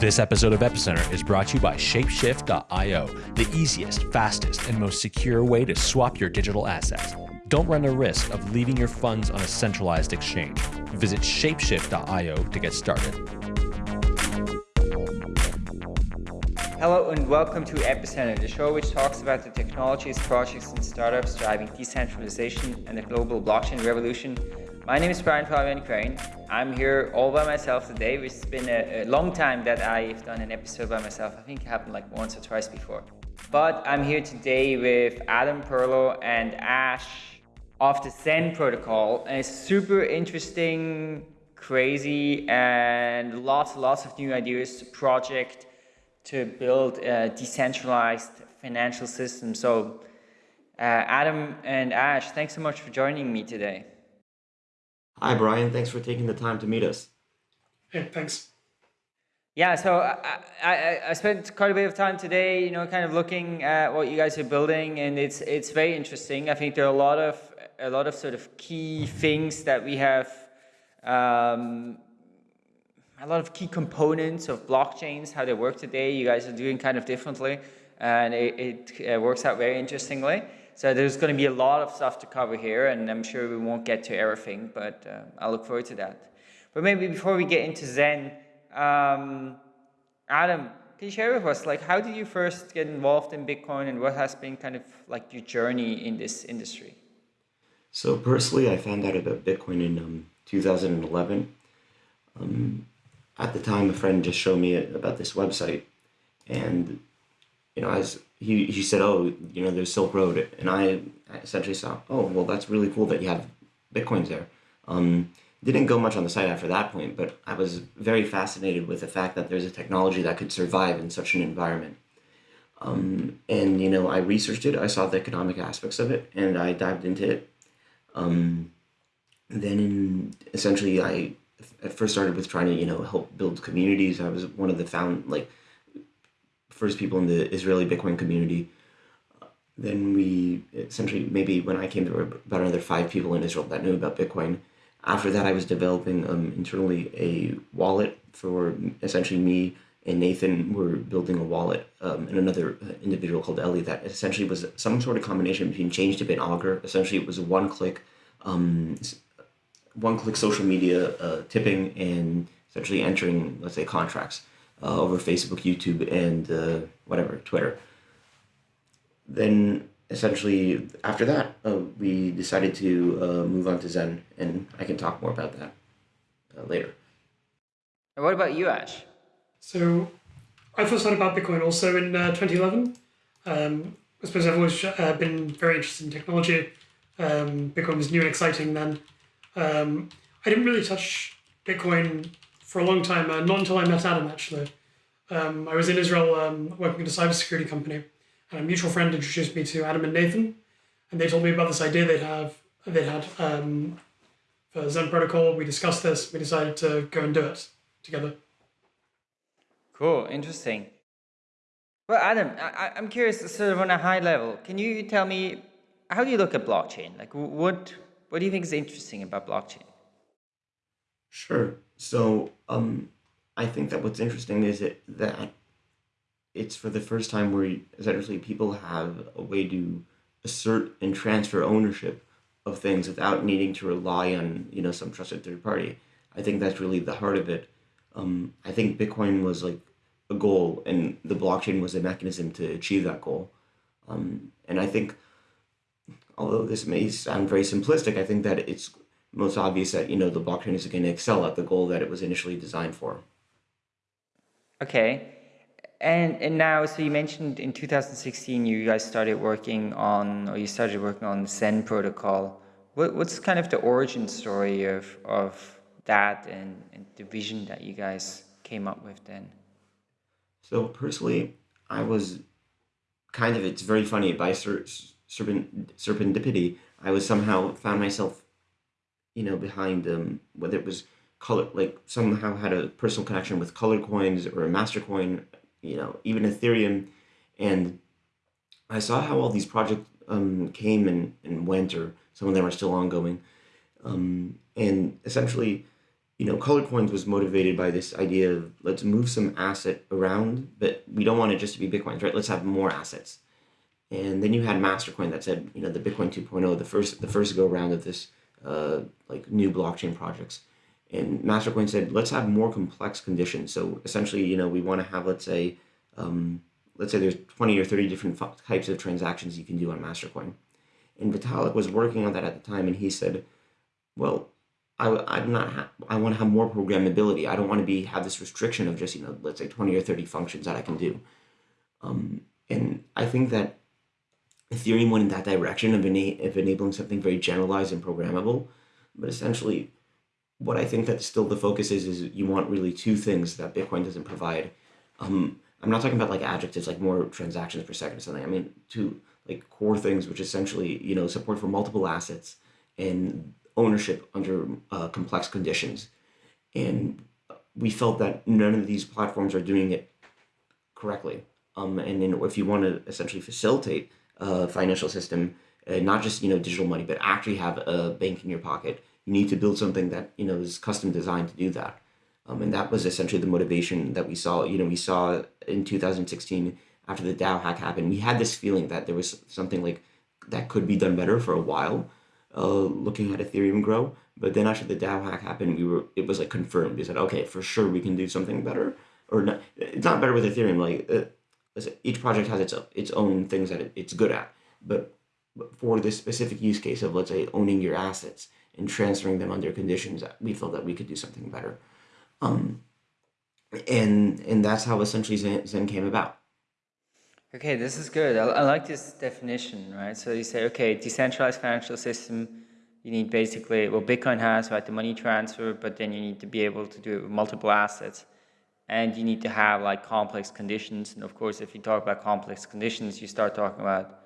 This episode of Epicenter is brought to you by Shapeshift.io, the easiest, fastest, and most secure way to swap your digital assets. Don't run the risk of leaving your funds on a centralized exchange. Visit Shapeshift.io to get started. Hello and welcome to Epicenter, the show which talks about the technologies, projects, and startups driving decentralization and the global blockchain revolution. My name is Brian Fabian Crain. I'm here all by myself today. It's been a, a, long time that I've done an episode by myself. I think it happened like once or twice before. But I'm here today with Adam Perlow and Ash of the Zen protocol. And it's super interesting, crazy, and lots, lots of new ideas project to build a decentralized financial system. So uh, Adam and Ash, thanks so much for joining me today. Hi, Brian. Thanks for taking the time to meet us. Hey, thanks. Yeah, so I, I, I spent quite a bit of time today, you know, kind of looking at what you guys are building, and it's it's very interesting. I think there are a lot of a lot of sort of key things that we have um, a lot of key components of blockchains, how they work today. You guys are doing kind of differently, and it, it uh, works out very interestingly. So there's going to be a lot of stuff to cover here, and I'm sure we won't get to everything, but uh, I look forward to that. But maybe before we get into Zen, um, Adam, can you share with us, like, how did you first get involved in Bitcoin, and what has been kind of like your journey in this industry? So personally, I found out about Bitcoin in um, 2011. Um, at the time, a friend just showed me about this website, and you know, as he he said, "Oh, you know, there's Silk Road," and I essentially saw, "Oh, well, that's really cool that you have bitcoins there." Um, didn't go much on the site after that point, but I was very fascinated with the fact that there's a technology that could survive in such an environment. Um, and you know, I researched it. I saw the economic aspects of it, and I dived into it. Um, then, in, essentially, I at first started with trying to you know help build communities. I was one of the found like first people in the Israeli Bitcoin community. Then we essentially maybe when I came there were about another five people in Israel that knew about Bitcoin. After that, I was developing um, internally a wallet for essentially me and Nathan were building a wallet um, and another uh, individual called Ellie that essentially was some sort of combination between Changetip and Augur. Essentially, it was one-click um, one-click social media uh, tipping and essentially entering, let's say, contracts uh, over Facebook, YouTube, and uh, whatever, Twitter. Then essentially after that, uh, we decided to uh, move on to Zen, and I can talk more about that uh, later. And what about you, Ash? So I first heard about Bitcoin also in 2011. Um, I suppose I've always been very interested in technology. Um, Bitcoin was new and exciting then. Um, I didn't really touch Bitcoin for a long time, uh, not until I met Adam actually. Um, I was in Israel um, working at a cybersecurity company, and a mutual friend introduced me to Adam and Nathan, and they told me about this idea they'd have they had um, for Zen Protocol. We discussed this. We decided to go and do it together. Cool, interesting. Well, Adam, I, I'm curious, sort of on a high level, can you tell me how do you look at blockchain? Like, what what do you think is interesting about blockchain? Sure. So, um, I think that what's interesting is it, that it's for the first time where essentially people have a way to assert and transfer ownership of things without needing to rely on you know some trusted third party. I think that's really the heart of it. Um, I think Bitcoin was like a goal, and the blockchain was a mechanism to achieve that goal. Um, and I think although this may sound very simplistic, I think that it's most obvious that you know the blockchain is going to excel at the goal that it was initially designed for. Okay, and and now, so you mentioned in 2016 you guys started working on, or you started working on the Zen protocol. What, what's kind of the origin story of of that and, and the vision that you guys came up with then? So personally, I was kind of it's very funny by serpent, serendipity, I was somehow found myself, you know, behind them, whether it was color, like somehow had a personal connection with colored coins or a master coin, you know, even Ethereum, and I saw how all these projects um, came and, and went, or some of them are still ongoing, um, and essentially, you know, color coins was motivated by this idea of let's move some asset around, but we don't want it just to be Bitcoins, right? Let's have more assets. And then you had Mastercoin that said, you know, the Bitcoin 2.0, the first the first go round of this uh, like new blockchain projects. And Mastercoin said, let's have more complex conditions. So essentially, you know, we want to have, let's say, um, let's say there's 20 or 30 different types of transactions you can do on Mastercoin. And Vitalik was working on that at the time, and he said, well, I, I'm not, I want to have more programmability. I don't want to be, have this restriction of just, you know, let's say 20 or 30 functions that I can do. Um, and I think that Ethereum went in that direction of, ena- of enabling something very generalized and programmable. But essentially, what I think that still the focus is, is you want really two things that Bitcoin doesn't provide. Um, I'm not talking about like adjectives, like more transactions per second or something. I mean, two like core things, which essentially, you know, support for multiple assets and ownership under uh, complex conditions. And we felt that none of these platforms are doing it correctly. Um, and then if you want to essentially facilitate a financial system, uh, not just you know digital money, but actually have a bank in your pocket, you need to build something that you know is custom designed to do that. Um, and that was essentially the motivation that we saw. You know, we saw in 2016 after the DAO hack happened, we had this feeling that there was something like that could be done better for a while uh, looking at Ethereum grow. But then after the DAO hack happened, we were it was like confirmed. We said, okay, for sure we can do something better, or not. It's not better with Ethereum. Like uh, each project has its its own things that it, it's good at. But for this specific use case of let's say owning your assets and transferring them under conditions, we felt that we could do something better. Um, and and that's how essentially Zen, Zen came about. Okay, this is good. I, I, like this definition, right? So you say, okay, decentralized financial system, you need basically, well, Bitcoin has, right, the money transfer, but then you need to be able to do multiple assets. And you need to have like complex conditions. And of course, if you talk about complex conditions, you start talking about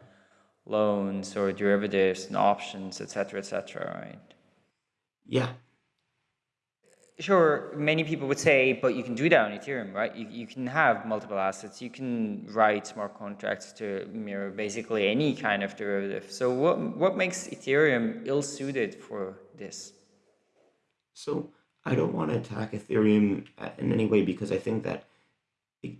loans or derivatives and options, etc., etc., right? Yeah, sure, many people would say, but you can do that on Ethereum, right? You, you can have multiple assets. You can write smart contracts to mirror basically any kind of derivative. So what, what makes Ethereum ill-suited for this? So I don't want to attack Ethereum in any way because I think that the,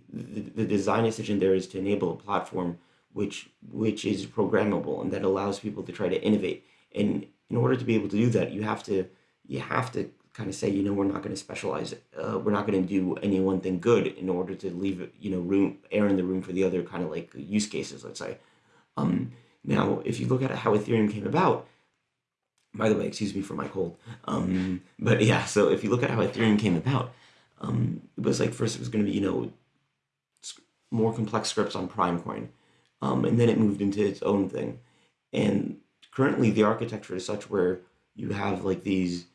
the design decision there is to enable a platform which which is programmable and that allows people to try to innovate. And in order to be able to do that, you have to you have to kind of say, you know, we're not going to specialize. Uh, we're not going to do any one thing good in order to leave, you know, room, air in the room for the other kind of like use cases, let's say. Um, now, if you look at how Ethereum came about, by the way, excuse me for my cold. Um, but yeah, so if you look at how Ethereum came about, um, it was like first it was going to be, you know, more complex scripts on Primecoin. Um, and then it moved into its own thing. And currently the architecture is such where you have like these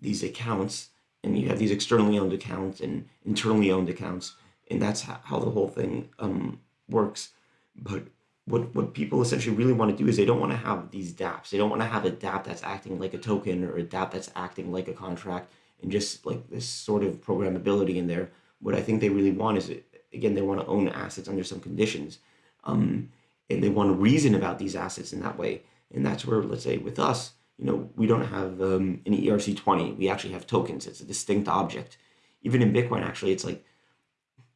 these accounts and you have these externally owned accounts and internally owned accounts and that's how the whole thing um, works but what what people essentially really want to do is they don't want to have these dapps they don't want to have a dApp that's acting like a token or a dApp that's acting like a contract and just like this sort of programmability in there what i think they really want is again they want to own assets under some conditions um, and they want to reason about these assets in that way and that's where let's say with us you know, we don't have um, an ERC20. We actually have tokens. It's a distinct object. Even in Bitcoin, actually, it's like,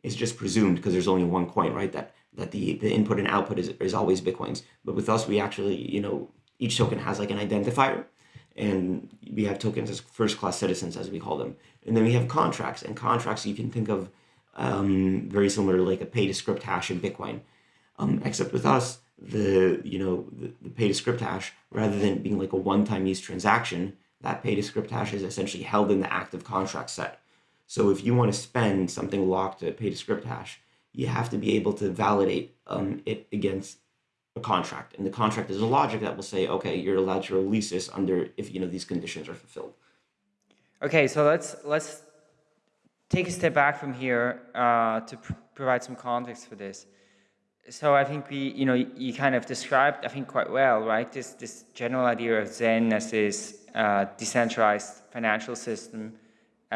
it's just presumed because there's only one coin, right? That that the, the input and output is, is always Bitcoins. But with us, we actually, you know, each token has like an identifier and we have tokens as first class citizens, as we call them. And then we have contracts and contracts you can think of um, very similar to like a pay to script hash in Bitcoin. Um, except with us, the you know the, the pay to script hash rather than being like a one-time use transaction that pay to script hash is essentially held in the active contract set so if you want to spend something locked to pay to script hash you have to be able to validate um, it against a contract. And the contract is a logic that will say okay you're allowed to release this under if you know these conditions are fulfilled. Okay so let's let's take a step back from here uh, to pr provide some context for this. So I think we, you know, you kind of described, I think quite well, right? This this general idea of Zen as this uh, decentralized financial system,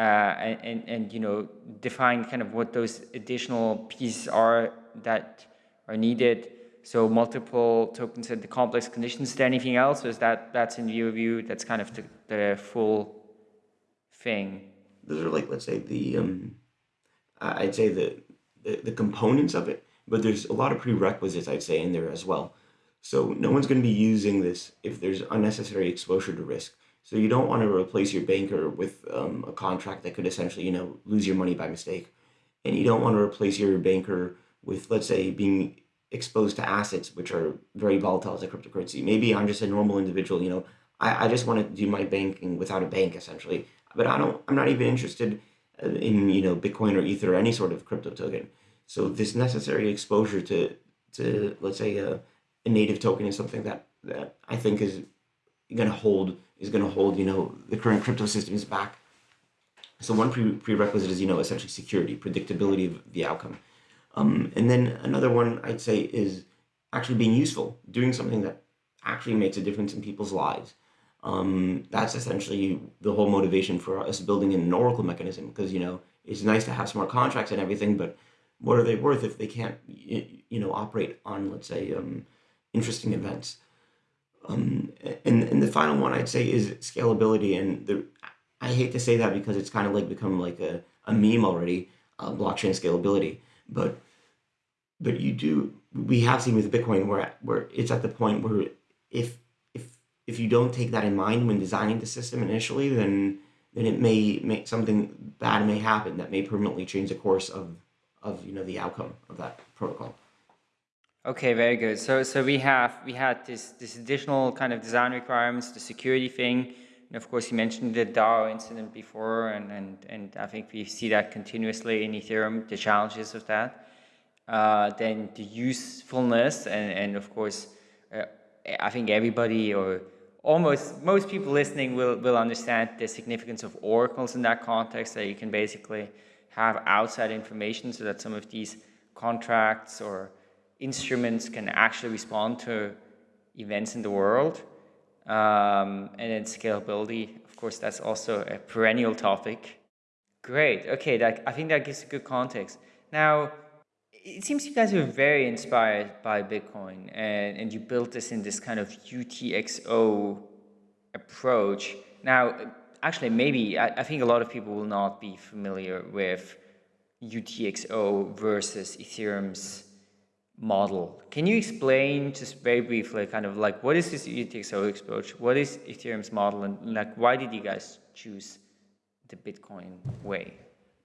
and, and, and you know, define kind of what those additional pieces are that are needed. So multiple tokens and the complex conditions. Is there anything else? Is that that's in view? That's kind of the, the full thing. those are like let's say the um, I'd say the, the the components of it, but there's a lot of prerequisites I'd say in there as well. So no one's going to be using this if there's unnecessary exposure to risk. So you don't want to replace your banker with um, a contract that could essentially, you know, lose your money by mistake. And you don't want to replace your banker with, let's say, being exposed to assets which are very volatile as a cryptocurrency. Maybe I'm just a normal individual, you know, I, I just want to do my banking without a bank essentially. But I don't, I'm not even interested uh, in, you know, Bitcoin or Ether or any sort of crypto token. So this necessary exposure to, to let's say, a, a native token is something that, that I think is going to hold is going to hold you know the current crypto systems back. So one pre prerequisite is you know essentially security, predictability of the outcome, um, and then another one I'd say is actually being useful, doing something that actually makes a difference in people's lives. Um, that's essentially the whole motivation for us building an Oracle mechanism because you know it's nice to have smart contracts and everything, but what are they worth if they can't you know operate on let's say um, interesting events? Um, and, and the final one I'd say is scalability. And the, I hate to say that because it's kind of like become like a, a meme already, uh, blockchain scalability. But but you do we have seen with Bitcoin where where it's at the point where if if if you don't take that in mind when designing the system initially, then then it may make something bad may happen that may permanently change the course of of you know the outcome of that protocol. Okay, very good. So, so we have we had this this additional kind of design requirements, the security thing, and of course you mentioned the DAO incident before, and and and I think we see that continuously in Ethereum, the challenges of that. Uh, then the usefulness, and and of course, uh, I think everybody or almost most people listening will will understand the significance of oracles in that context. That you can basically have outside information, so that some of these contracts or instruments can actually respond to events in the world. Um, and then scalability, of course, that's also a perennial topic. Great. Okay, that, I think that gives a good context. Now, it seems you guys were very inspired by Bitcoin and, and you built this in this kind of UTXO approach. Now, actually, maybe I, I think a lot of people will not be familiar with UTXO versus Ethereum's model. Can you explain just very briefly kind of like what is this UTXO approach? What is Ethereum's model and like why did you guys choose the Bitcoin way?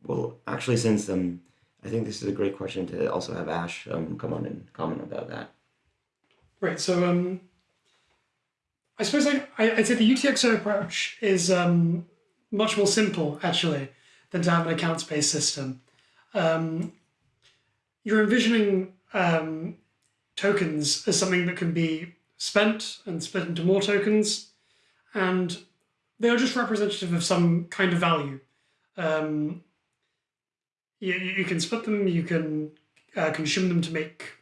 Well, actually, since um, I think this is a great question to also have Ash um, come on and comment about that. Right. So um, I suppose I, I'd say the UTXO approach is um, much more simple actually than to have an accounts-based system. Um, you're envisioning um, tokens as something that can be spent and split into more tokens. And they are just representative of some kind of value. Um, you, you can split them, you can uh, consume them to make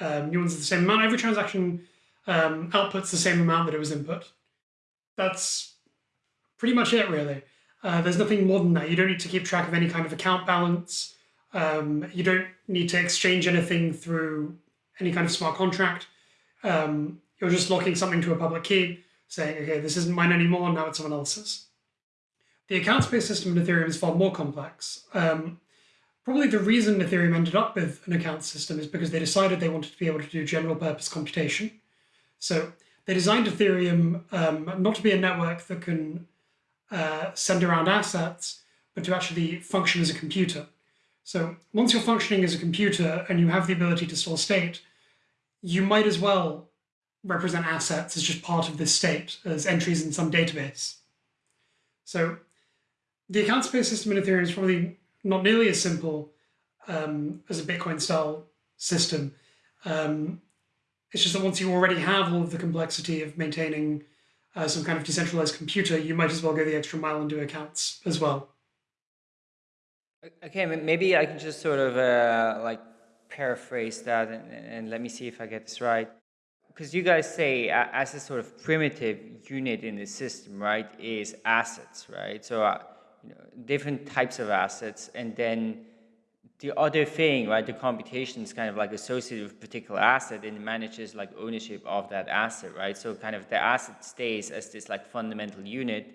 um, new ones of the same amount. Every transaction um, outputs the same amount that it was input. That's pretty much it, really. Uh, there's nothing more than that. You don't need to keep track of any kind of account balance. Um, you don't need to exchange anything through any kind of smart contract. Um, you're just locking something to a public key, saying, okay, this isn't mine anymore, now it's someone else's. The accounts-based system in Ethereum is far more complex. Um, probably the reason Ethereum ended up with an account system is because they decided they wanted to be able to do general purpose computation. So they designed Ethereum um, not to be a network that can uh, send around assets, but to actually function as a computer. So once you're functioning as a computer and you have the ability to store state, you might as well represent assets as just part of this state, as entries in some database. So the account-based system in Ethereum is probably not nearly as simple um, as a Bitcoin-style system. Um, it's just that once you already have all of the complexity of maintaining uh, some kind of decentralized computer, you might as well go the extra mile and do accounts as well. Okay, maybe I can just sort of uh, like paraphrase that and, and, let me see if I get this right. Because you guys say uh, as a sort of primitive unit in the system, right, is assets, right? So uh, you know, different types of assets and then the other thing, right, the computation is kind of like associated with particular asset and manages like ownership of that asset, right? So kind of the asset stays as this like fundamental unit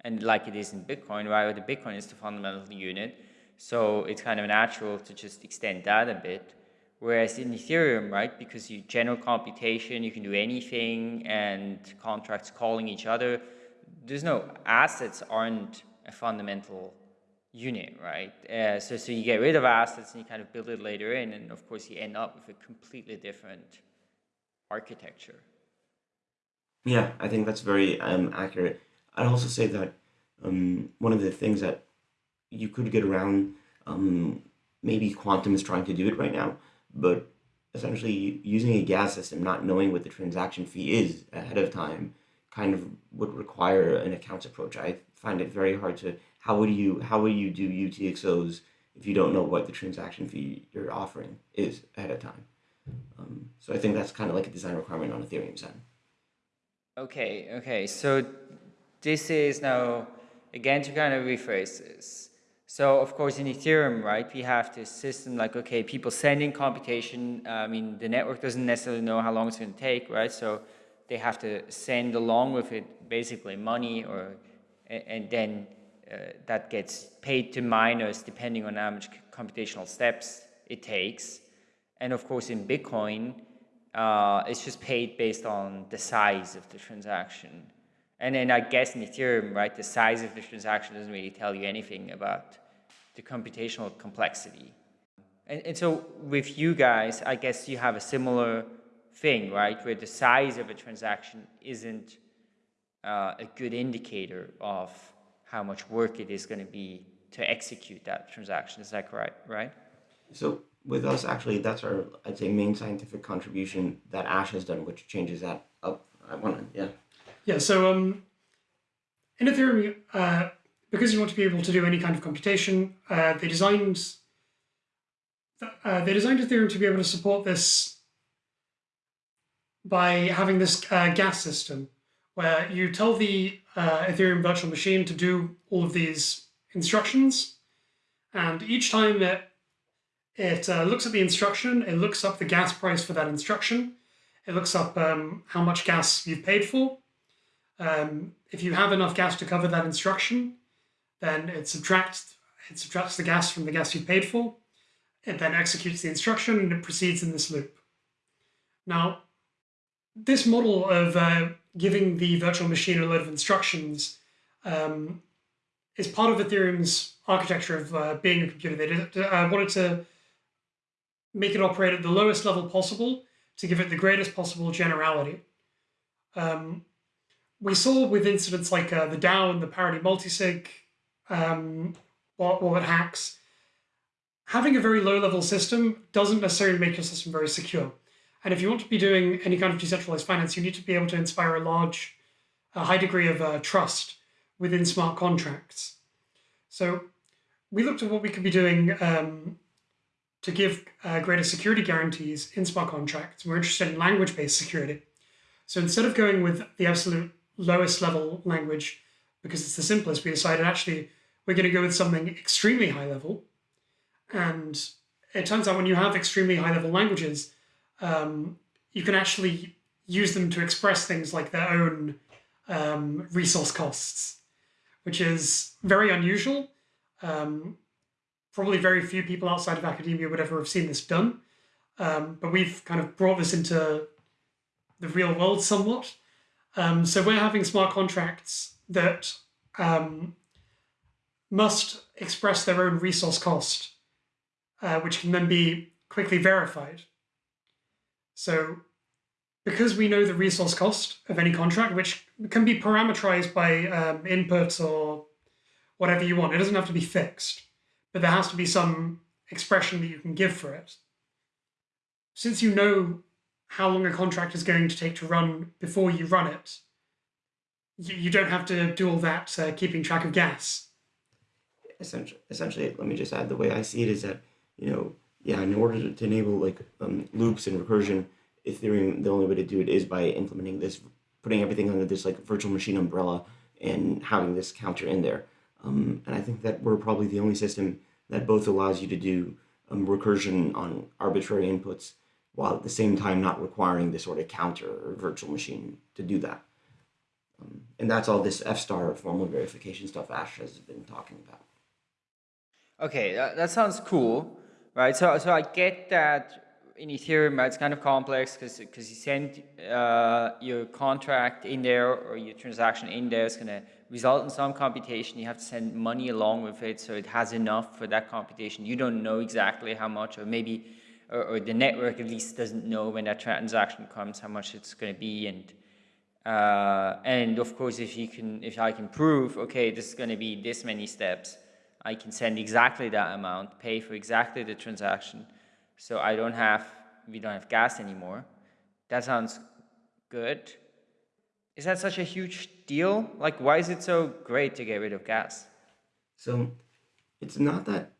and like it is in Bitcoin, right? The Bitcoin is the fundamental unit, so it's kind of natural to just extend that a bit. Whereas in Ethereum, right, because you general computation, you can do anything, and contracts calling each other, there's no assets aren't a fundamental unit, right? Uh, so, so you get rid of assets and you kind of build it later in, and of course you end up with a completely different architecture. Yeah, I think that's very um, accurate. I'd also say that um, one of the things that you could get around, um, maybe Qtum is trying to do it right now, but essentially using a gas system, not knowing what the transaction fee is ahead of time, kind of would require an accounts approach. I find it very hard to how would you how would you do UTXOs if you don't know what the transaction fee you're offering is ahead of time. Um, so I think that's kind of like a design requirement on Ethereum side. Okay, okay. So this is now again to kind of rephrase this. So of course in Ethereum, right, we have this system like, okay, people sending computation. Uh, I mean, the network doesn't necessarily know how long it's going to take, right? So they have to send along with it basically money or, and then uh, that gets paid to miners depending on how much computational steps it takes. And of course in Bitcoin, uh, it's just paid based on the size of the transaction. And then I guess in Ethereum, right, the size of the transaction doesn't really tell you anything about the computational complexity. And, and so with you guys, I guess you have a similar thing, right, where the size of a transaction isn't uh, a good indicator of how much work it is going to be to execute that transaction. Is that correct, right? So with us, actually, that's our, I'd say, main scientific contribution that Ash has done, which changes that up. I want to, yeah. Yeah, so um, in Ethereum, uh, because you want to be able to do any kind of computation, uh, they designed uh, they designed Ethereum to be able to support this by having this uh, gas system, where you tell the uh, Ethereum virtual machine to do all of these instructions, and each time that it uh, looks at the instruction, it looks up the gas price for that instruction, it looks up um, how much gas you've paid for, um, if you have enough gas to cover that instruction, then it subtracts, it subtracts the gas from the gas you paid for. It then executes the instruction and it proceeds in this loop. Now, this model of uh, giving the virtual machine a load of instructions um, is part of Ethereum's architecture of uh, being a computer. They did, uh, wanted to make it operate at the lowest level possible to give it the greatest possible generality. Um, we saw with incidents like uh, the DAO and the parity multisig um, wallet hacks, having a very low level system doesn't necessarily make your system very secure. And if you want to be doing any kind of decentralized finance, you need to be able to inspire a large, a high degree of uh, trust within smart contracts. So we looked at what we could be doing um, to give uh, greater security guarantees in smart contracts. We're interested in language-based security. So instead of going with the absolute lowest level language because it's the simplest, we decided actually we're going to go with something extremely high level. And it turns out when you have extremely high level languages, um, you can actually use them to express things like their own um, resource costs, which is very unusual. Um, probably very few people outside of academia would ever have seen this done. Um, but we've kind of brought this into the real world somewhat. Um, so we're having smart contracts that um, must express their own resource cost, uh, which can then be quickly verified. So because we know the resource cost of any contract, which can be parameterized by um, inputs or whatever you want, it doesn't have to be fixed, but there has to be some expression that you can give for it. Since you know how long a contract is going to take to run before you run it. You, you don't have to do all that uh, keeping track of gas. Essentially, essentially, let me just add the way I see it is that, you know, yeah, in order to, to enable like um, loops and recursion, Ethereum, the only way to do it is by implementing this, putting everything under this like virtual machine umbrella and having this counter in there. Um, and I think that we're probably the only system that both allows you to do um, recursion on arbitrary inputs while at the same time not requiring the sort of counter or virtual machine to do that. Um, and that's all this F-star formal verification stuff Ash has been talking about. Okay, that, that sounds cool, right? So, so I get that in Ethereum, it's kind of complex because because you send uh, your contract in there or your transaction in there, it's going to result in some computation. You have to send money along with it, so it has enough for that computation. You don't know exactly how much, or maybe, or, or the network at least doesn't know when that transaction comes how much it's going to be, and uh, and of course, if you can, if I can prove, okay, this is going to be this many steps, I can send exactly that amount, pay for exactly the transaction so I don't have, we don't have gas anymore. That sounds good. Is that such a huge deal? Like, why is it so great to get rid of gas? So it's not that,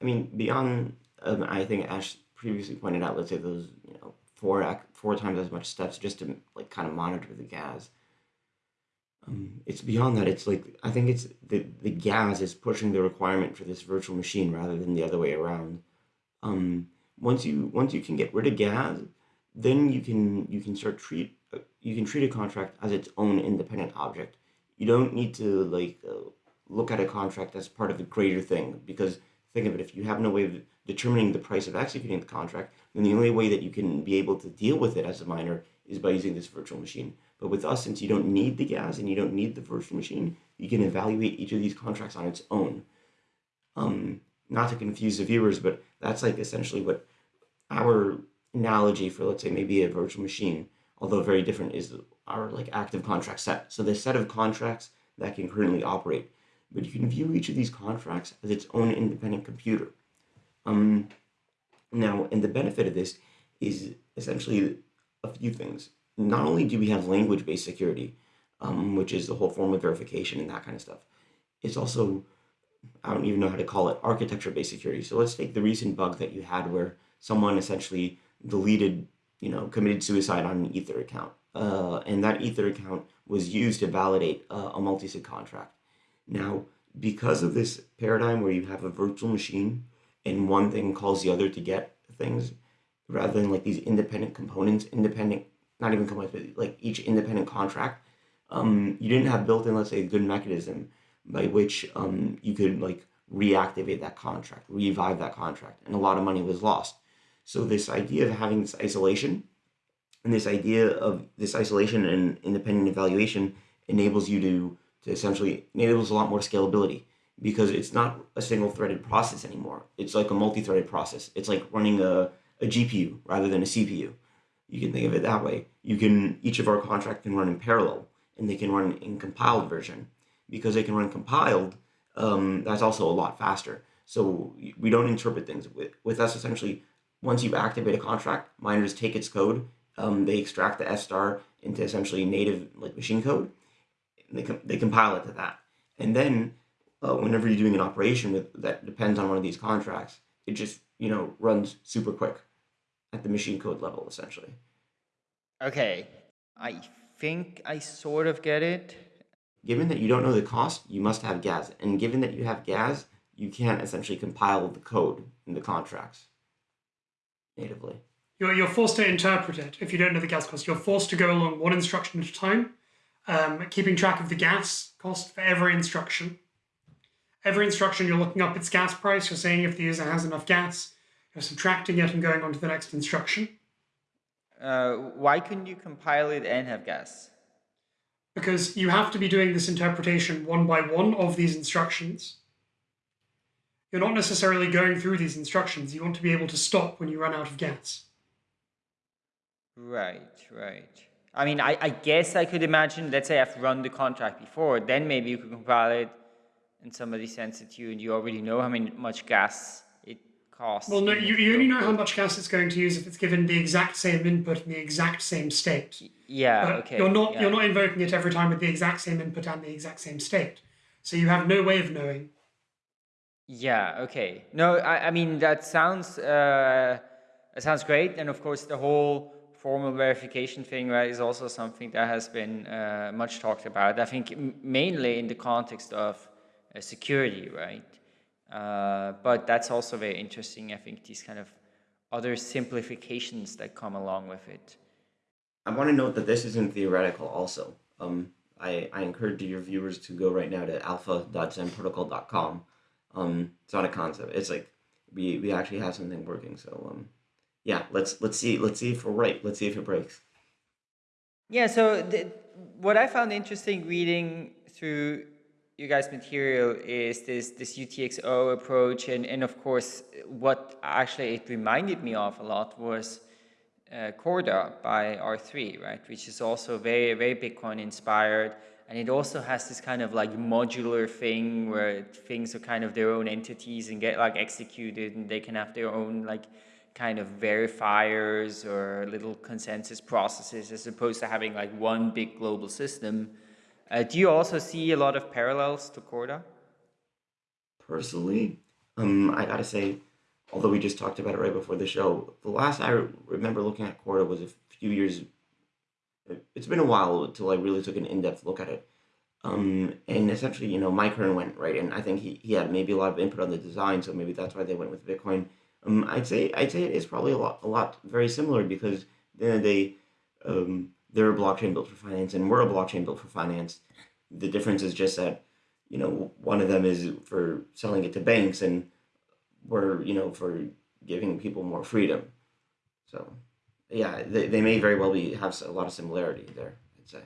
I mean, beyond, um, I think Ash previously pointed out, let's say those, you know, four, four times as much steps just to like kind of monitor the gas. Um, it's beyond that. It's like, I think it's the, the gas is pushing the requirement for this virtual machine rather than the other way around. Um, once you once you can get rid of gas, then you can you can start treat you can treat a contract as its own independent object. You don't need to like uh, look at a contract as part of a greater thing because think of it if you have no way of determining the price of executing the contract, then the only way that you can be able to deal with it as a miner is by using this virtual machine. But with us, since you don't need the gas and you don't need the virtual machine, you can evaluate each of these contracts on its own. Um, not to confuse the viewers, but that's like essentially what our analogy for, let's say, maybe a virtual machine, although very different, is our like active contract set. So the set of contracts that can currently operate. But you can view each of these contracts as its own independent computer. Um, now, and the benefit of this is essentially a few things. Not only do we have language-based security, um, which is the whole formal verification and that kind of stuff, it's also I don't even know how to call it, architecture-based security. So let's take the recent bug that you had where someone essentially deleted, you know, committed suicide on an Ether account. Uh, and that Ether account was used to validate uh, a multi-sig contract. Now, because of this paradigm where you have a virtual machine and one thing calls the other to get things, rather than like these independent components, independent, not even components, but like each independent contract, um, you didn't have built in, let's say, a good mechanism by which um, you could like reactivate that contract, revive that contract, and a lot of money was lost. So this idea of having this isolation and this idea of this isolation and independent evaluation enables you to, to essentially enables a lot more scalability because it's not a single threaded process anymore. It's like a multi-threaded process. It's like running a, a GPU rather than a CPU. You can think of it that way. You can, each of our contract can run in parallel and they can run in compiled version because they can run compiled, um, that's also a lot faster. So we don't interpret things with, with us essentially. Once you activate a contract, miners take its code, um, they extract the F star into essentially native like machine code, they, com they compile it to that. And then uh, whenever you're doing an operation with that depends on one of these contracts, it just, you know, runs super quick at the machine code level, essentially. Okay, I think I sort of get it. Given that you don't know the cost, you must have gas. And given that you have gas, you can't essentially compile the code in the contracts natively. You're, you're forced to interpret it if you don't know the gas cost. You're forced to go along one instruction at a time, um, keeping track of the gas cost for every instruction. Every instruction, you're looking up its gas price. You're saying if the user has enough gas. You're subtracting it and going on to the next instruction. Uh, why couldn't you compile it and have gas? because you have to be doing this interpretation one by one of these instructions. You're not necessarily going through these instructions. You want to be able to stop when you run out of gas. Right, right. I mean, I, I guess I could imagine, let's say I've run the contract before, then maybe you could compile it and somebody sends it to you and you already know how many, much gas it costs. Well, no, you, you only know how much gas it's going to use if it's given the exact same input in the exact same state. Yeah, okay. You're not yeah. you're not invoking it every time with the exact same input and the exact same state. So you have no way of knowing. Yeah, okay. No, I, I mean that sounds uh that sounds great. And of course the whole formal verification thing right is also something that has been uh, much talked about. I think mainly in the context of uh, security, right? Uh, but that's also very interesting. I think these kind of other simplifications that come along with it. I want to note that this isn't theoretical also. Um, I, I encourage your viewers to go right now to alpha.zenprotocol.com. Um, it's not a concept. It's like we, we actually have something working. So um, yeah, let's let's see let's see if we're right. Let's see if it breaks. Yeah. So the, what I found interesting reading through you guys' material is this this UTXO approach, and and of course, what actually it reminded me of a lot was uh, Corda by R3, right, which is also very very Bitcoin inspired, and it also has this kind of like modular thing where things are kind of their own entities and get like executed, and they can have their own like kind of verifiers or little consensus processes as opposed to having like one big global system. Uh, do you also see a lot of parallels to Corda? Personally, um, I gotta say, although we just talked about it right before the show, the last I remember looking at Corda was a few years. It's been a while until I really took an in-depth look at it. Um, and essentially, you know, Mike Hearn went right, and I think he, he had maybe a lot of input on the design, so maybe that's why they went with Bitcoin. Um, I'd say I'd say it is probably a lot a lot very similar because then they um, they're a blockchain built for finance and we're a blockchain built for finance. The difference is just that, you know, one of them is for selling it to banks and we're, you know, for giving people more freedom. So yeah, they, they may very well be have a lot of similarity there, I'd say.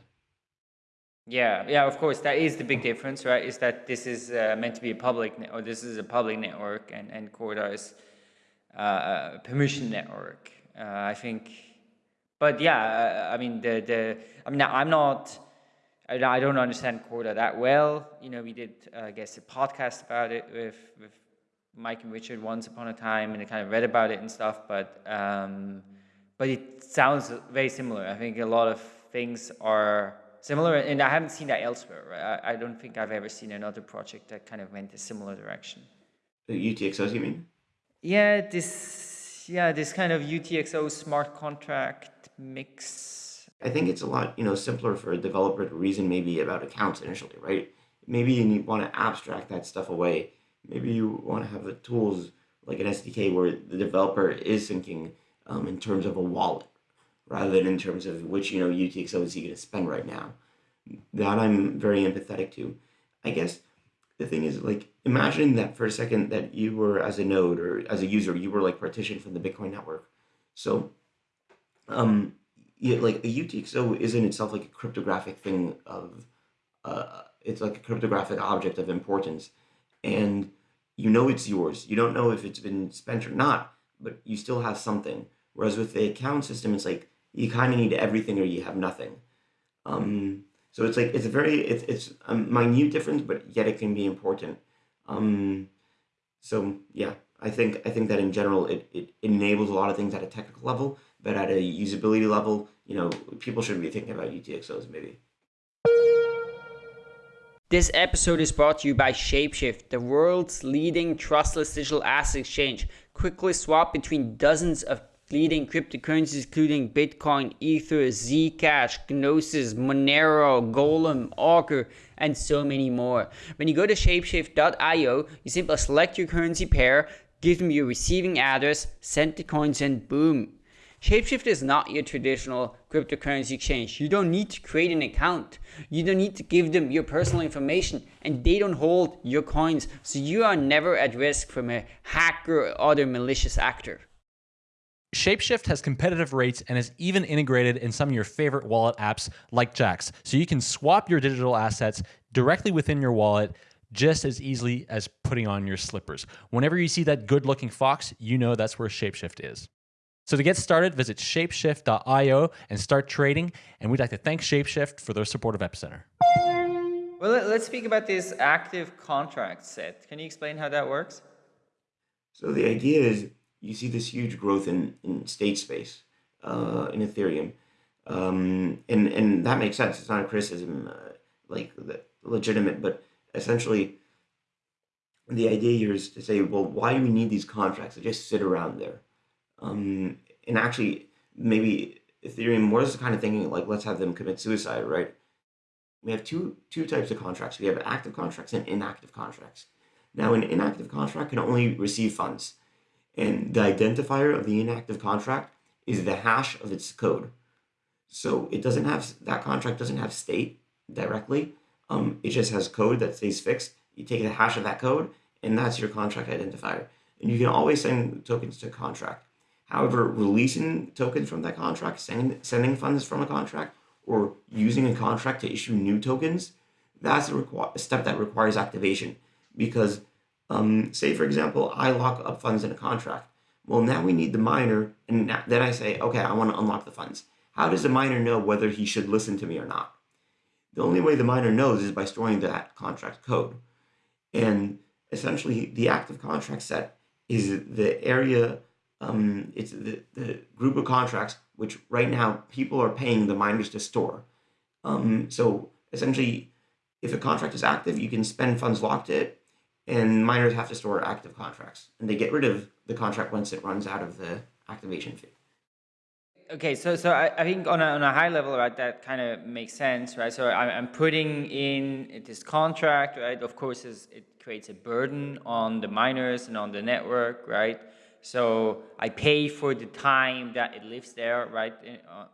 Yeah, yeah, of course, that is the big difference, right? Is that this is uh, meant to be a public, or this is a public network, and, and Corda is uh, permission network. Uh, I think but yeah, I mean, the, the, I mean, I'm not, I don't understand Corda that well. You know, we did, uh, I guess, a podcast about it with, with Mike and Richard once upon a time, and I kind of read about it and stuff. But um, but it sounds very similar. I think a lot of things are similar, and I haven't seen that elsewhere. Right? I, I don't think I've ever seen another project that kind of went a similar direction. The UTXOs, you mean? Yeah, this yeah this kind of UTXO smart contract mix? I think it's a lot, you know, simpler for a developer to reason maybe about accounts initially, right? Maybe you want to abstract that stuff away. Maybe you want to have the tools like an SDK where the developer is thinking um, in terms of a wallet rather than in terms of which, you know, UTXO is he going to spend right now. That I'm very empathetic to. I guess the thing is like imagine that for a second that you were as a node or as a user you were like partitioned from the bitcoin network so um, yeah, like a UTXO is in itself like a cryptographic thing of, uh, it's like a cryptographic object of importance, and you know it's yours. You don't know if it's been spent or not, but you still have something. Whereas with the account system, it's like you kind of need everything or you have nothing. Um, so it's like it's a very it's it's a minute difference, but yet it can be important. Um, so yeah, I think I think that in general it, it enables a lot of things at a technical level, but at a usability level, you know, people shouldn't be thinking about UTXOs maybe. This episode is brought to you by Shapeshift, the world's leading trustless digital asset exchange. Quickly swap between dozens of leading cryptocurrencies including Bitcoin, Ether, Zcash, Gnosis, Monero, Golem, Augur, and so many more. When you go to shapeshift.io, you simply select your currency pair, give them your receiving address, send the coins, and boom, Shapeshift is not your traditional cryptocurrency exchange. You don't need to create an account. You don't need to give them your personal information and they don't hold your coins. So you are never at risk from a hacker or other malicious actor. Shapeshift has competitive rates and is even integrated in some of your favorite wallet apps like Jaxx. So you can swap your digital assets directly within your wallet just as easily as putting on your slippers. Whenever you see that good looking fox, you know that's where Shapeshift is. So to get started, visit shapeshift.io and start trading. And we'd like to thank Shapeshift for their support of Epicenter. Well, let's speak about this active contract set. Can you explain how that works? So the idea is you see this huge growth in, in state space uh, in Ethereum. Um, and, and that makes sense. It's not a criticism, uh, like legitimate, but essentially the idea here is to say, well, why do we need these contracts that just sit around there? Um, and actually, maybe Ethereum was kind of thinking like, let's have them commit suicide, right? We have two two types of contracts. We have active contracts and inactive contracts. Now, an inactive contract can only receive funds, and the identifier of the inactive contract is the hash of its code. So it doesn't have that contract doesn't have state. directly. Um, it just has code that stays fixed. You take the hash of that code, and that's your contract identifier. And you can always send tokens to contract. However, releasing tokens from that contract, sending, sending funds from a contract, or using a contract to issue new tokens, that's a, a step that requires activation. Because, um, say for example, I lock up funds in a contract. Well, now we need the miner, and then I say, okay, I want to unlock the funds. How does the miner know whether he should listen to me or not? The only way the miner knows is by storing that contract code. And essentially, the active contract set is the area, um, it's the, the group of contracts which right now people are paying the miners to store. Um, so essentially, if a contract is active, you can spend funds locked to it, and miners have to store active contracts, and they get rid of the contract once it runs out of the activation fee. Okay, so so I, I think on a, on a high level, right, that kind of makes sense, right? So I, I'm putting in this contract, right? Of course, it creates a burden on the miners and on the network, right? So I pay for the time that it lives there, right? Uh,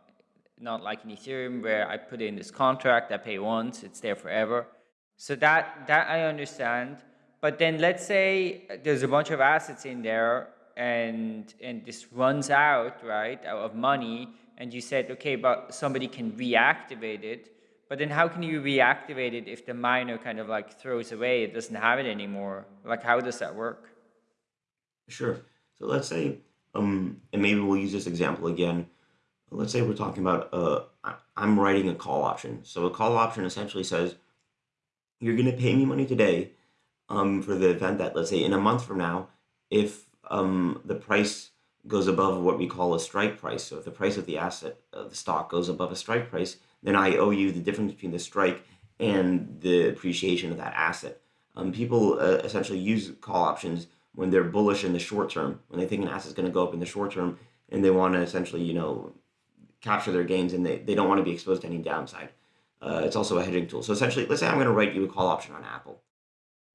not like in Ethereum where I put in this contract, I pay once, it's there forever. So that that I understand. But then let's say there's a bunch of assets in there and and this runs out right out of money and you said okay but somebody can reactivate it. But then how can you reactivate it if the miner kind of like throws away it doesn't have it anymore? Like how does that work? Sure. So let's say um and maybe we'll use this example again. Let's say we're talking about uh i'm writing a call option. So a call option essentially says you're going to pay me money today um for the event that let's say in a month from now if um, the price goes above what we call a strike price. So if the price of the asset, uh, the stock goes above a strike price, then I owe you the difference between the strike and the appreciation of that asset. Um, people uh, essentially use call options when they're bullish in the short term, when they think an asset is going to go up in the short term, and they want to essentially, you know, capture their gains, and they, they don't want to be exposed to any downside. Uh, it's also a hedging tool. So essentially, let's say I'm going to write you a call option on Apple.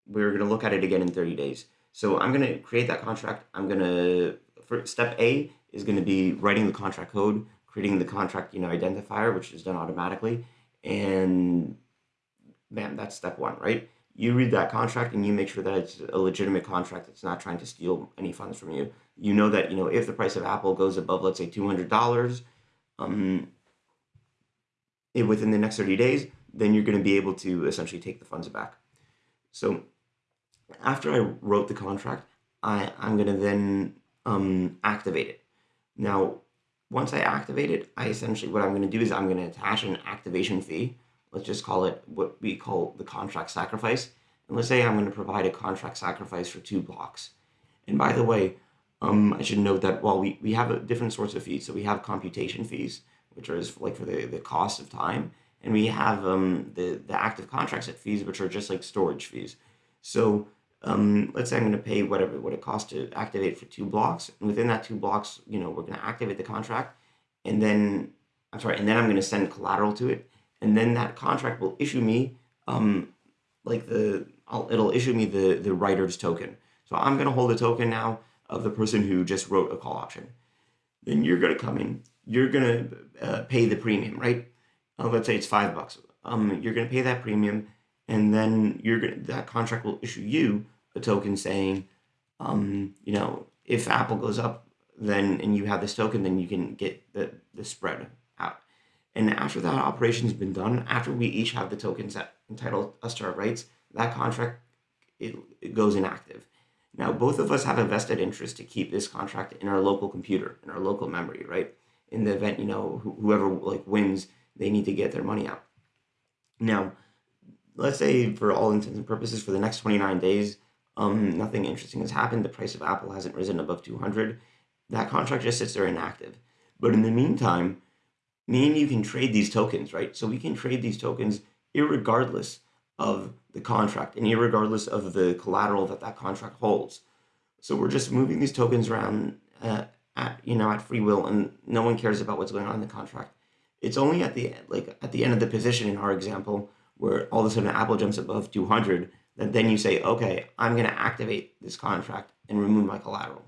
We're going to look at it again in 30 days. So I'm going to create that contract. I'm going to, for step A is going to be writing the contract code, creating the contract, you know, identifier, which is done automatically. And man, that's step one, right? You read that contract and you make sure that it's a legitimate contract that's not trying to steal any funds from you. You know that, you know, if the price of Apple goes above, let's say $200, um, within the next 30 days, then you're going to be able to essentially take the funds back. So after I wrote the contract, I, I'm going to then um, activate it. Now, once I activate it, I essentially, what I'm going to do is I'm going to attach an activation fee. Let's just call it what we call the contract sacrifice. And let's say I'm going to provide a contract sacrifice for two blocks. And by the way, um, I should note that while we, we have a different sorts of fees, so we have computation fees, which are like for the, the cost of time, and we have um, the, the active contract set fees, which are just like storage fees. So um, let's say I'm going to pay whatever what it costs to activate for two blocks, and within that two blocks, you know, we're going to activate the contract, and then I'm sorry, and then I'm going to send collateral to it, and then that contract will issue me, um, like the I'll, it'll issue me the the writer's token. So I'm going to hold a token now of the person who just wrote a call option. Then you're going to come in, you're going to uh, pay the premium, right? Uh, let's say it's five bucks. Um, you're going to pay that premium, and then you're to that contract will issue you a token saying, um, you know, if Apple goes up, then and you have this token, then you can get the, the spread out. And after that operation's been done, after we each have the tokens that entitle us to our rights, that contract it, it goes inactive. Now, both of us have a vested interest to keep this contract in our local computer, in our local memory, right? In the event, you know, wh- whoever like wins, they need to get their money out. Now, let's say for all intents and purposes, for the next 29 days, um, nothing interesting has happened. The price of Apple hasn't risen above 200. That contract just sits there inactive. But in the meantime, me and you can trade these tokens, right? So we can trade these tokens regardless of the contract and regardless of the collateral that that contract holds. So we're just moving these tokens around uh, at you know at free will, and no one cares about what's going on in the contract. It's only at the like at the end of the position in our example where all of a sudden Apple jumps above 200 that then you say, okay, I'm going to activate this contract and remove my collateral.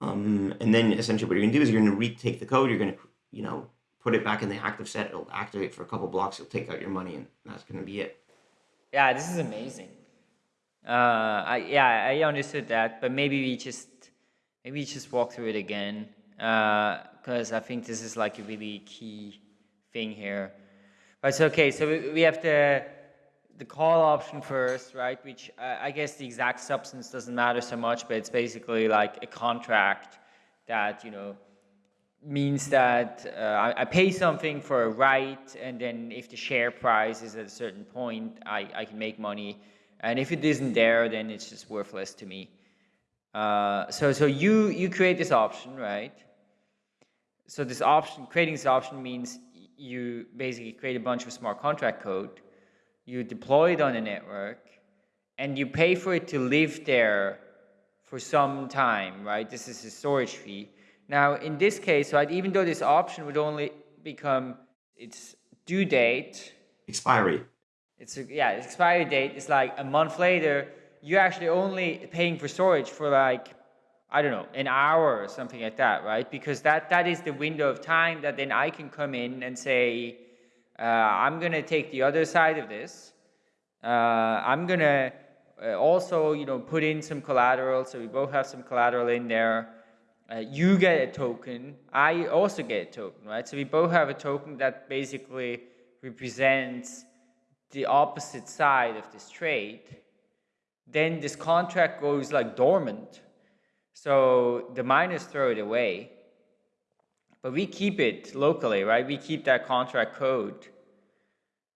Um, and then essentially what you're going to do is you're going to retake the code. You're going to, you know, put it back in the active set. It'll activate for a couple blocks. You'll take out your money, and that's going to be it. Yeah, this is amazing. Uh, I yeah, I understood that, but maybe we just maybe we just walk through it again because uh, I think this is like a really key thing here. But it's okay. So we, we have the the call option first, right? Which uh, I guess the exact substance doesn't matter so much, but it's basically like a contract that you know means that uh, I, I, pay something for a right, and then if the share price is at a certain point, I, I can make money. And if it isn't there, then it's just worthless to me. Uh, so so you you create this option, right? So this option, creating this option means you basically create a bunch of smart contract code, you deploy it on a network, and you pay for it to live there for some time, right? This is a storage fee. Now, in this case, right, even though this option would only become its due date, expiry. It's a, yeah, expiry date is like a month later. You're actually only paying for storage for like I don't know an hour or something like that, right? Because that that is the window of time that then I can come in and say, uh, I'm gonna take the other side of this. Uh, I'm gonna uh, also, you know, put in some collateral, so we both have some collateral in there. Uh, you get a token, I also get a token, right? So we both have a token that basically represents the opposite side of this trade. Then this contract goes like dormant. So the miners throw it away. But we keep it locally, right? We keep that contract code.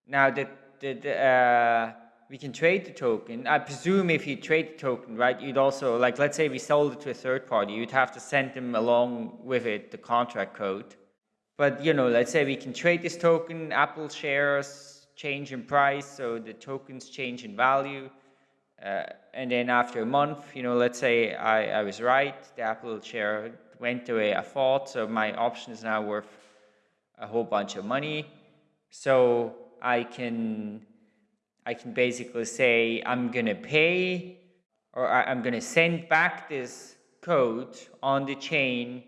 Now the, the, the uh, we can trade the token. I presume if you trade the token, right, you'd also, like, let's say we sold it to a third party, you'd have to send them along with it the contract code. But, you know, let's say we can trade this token, Apple shares change in price, so the tokens change in value. Uh, and then after a month, you know, let's say I, I was right, the Apple share went the way I thought, so my option is now worth a whole bunch of money. So I can I can basically say I'm to pay or I'm going to send back this code on the chain.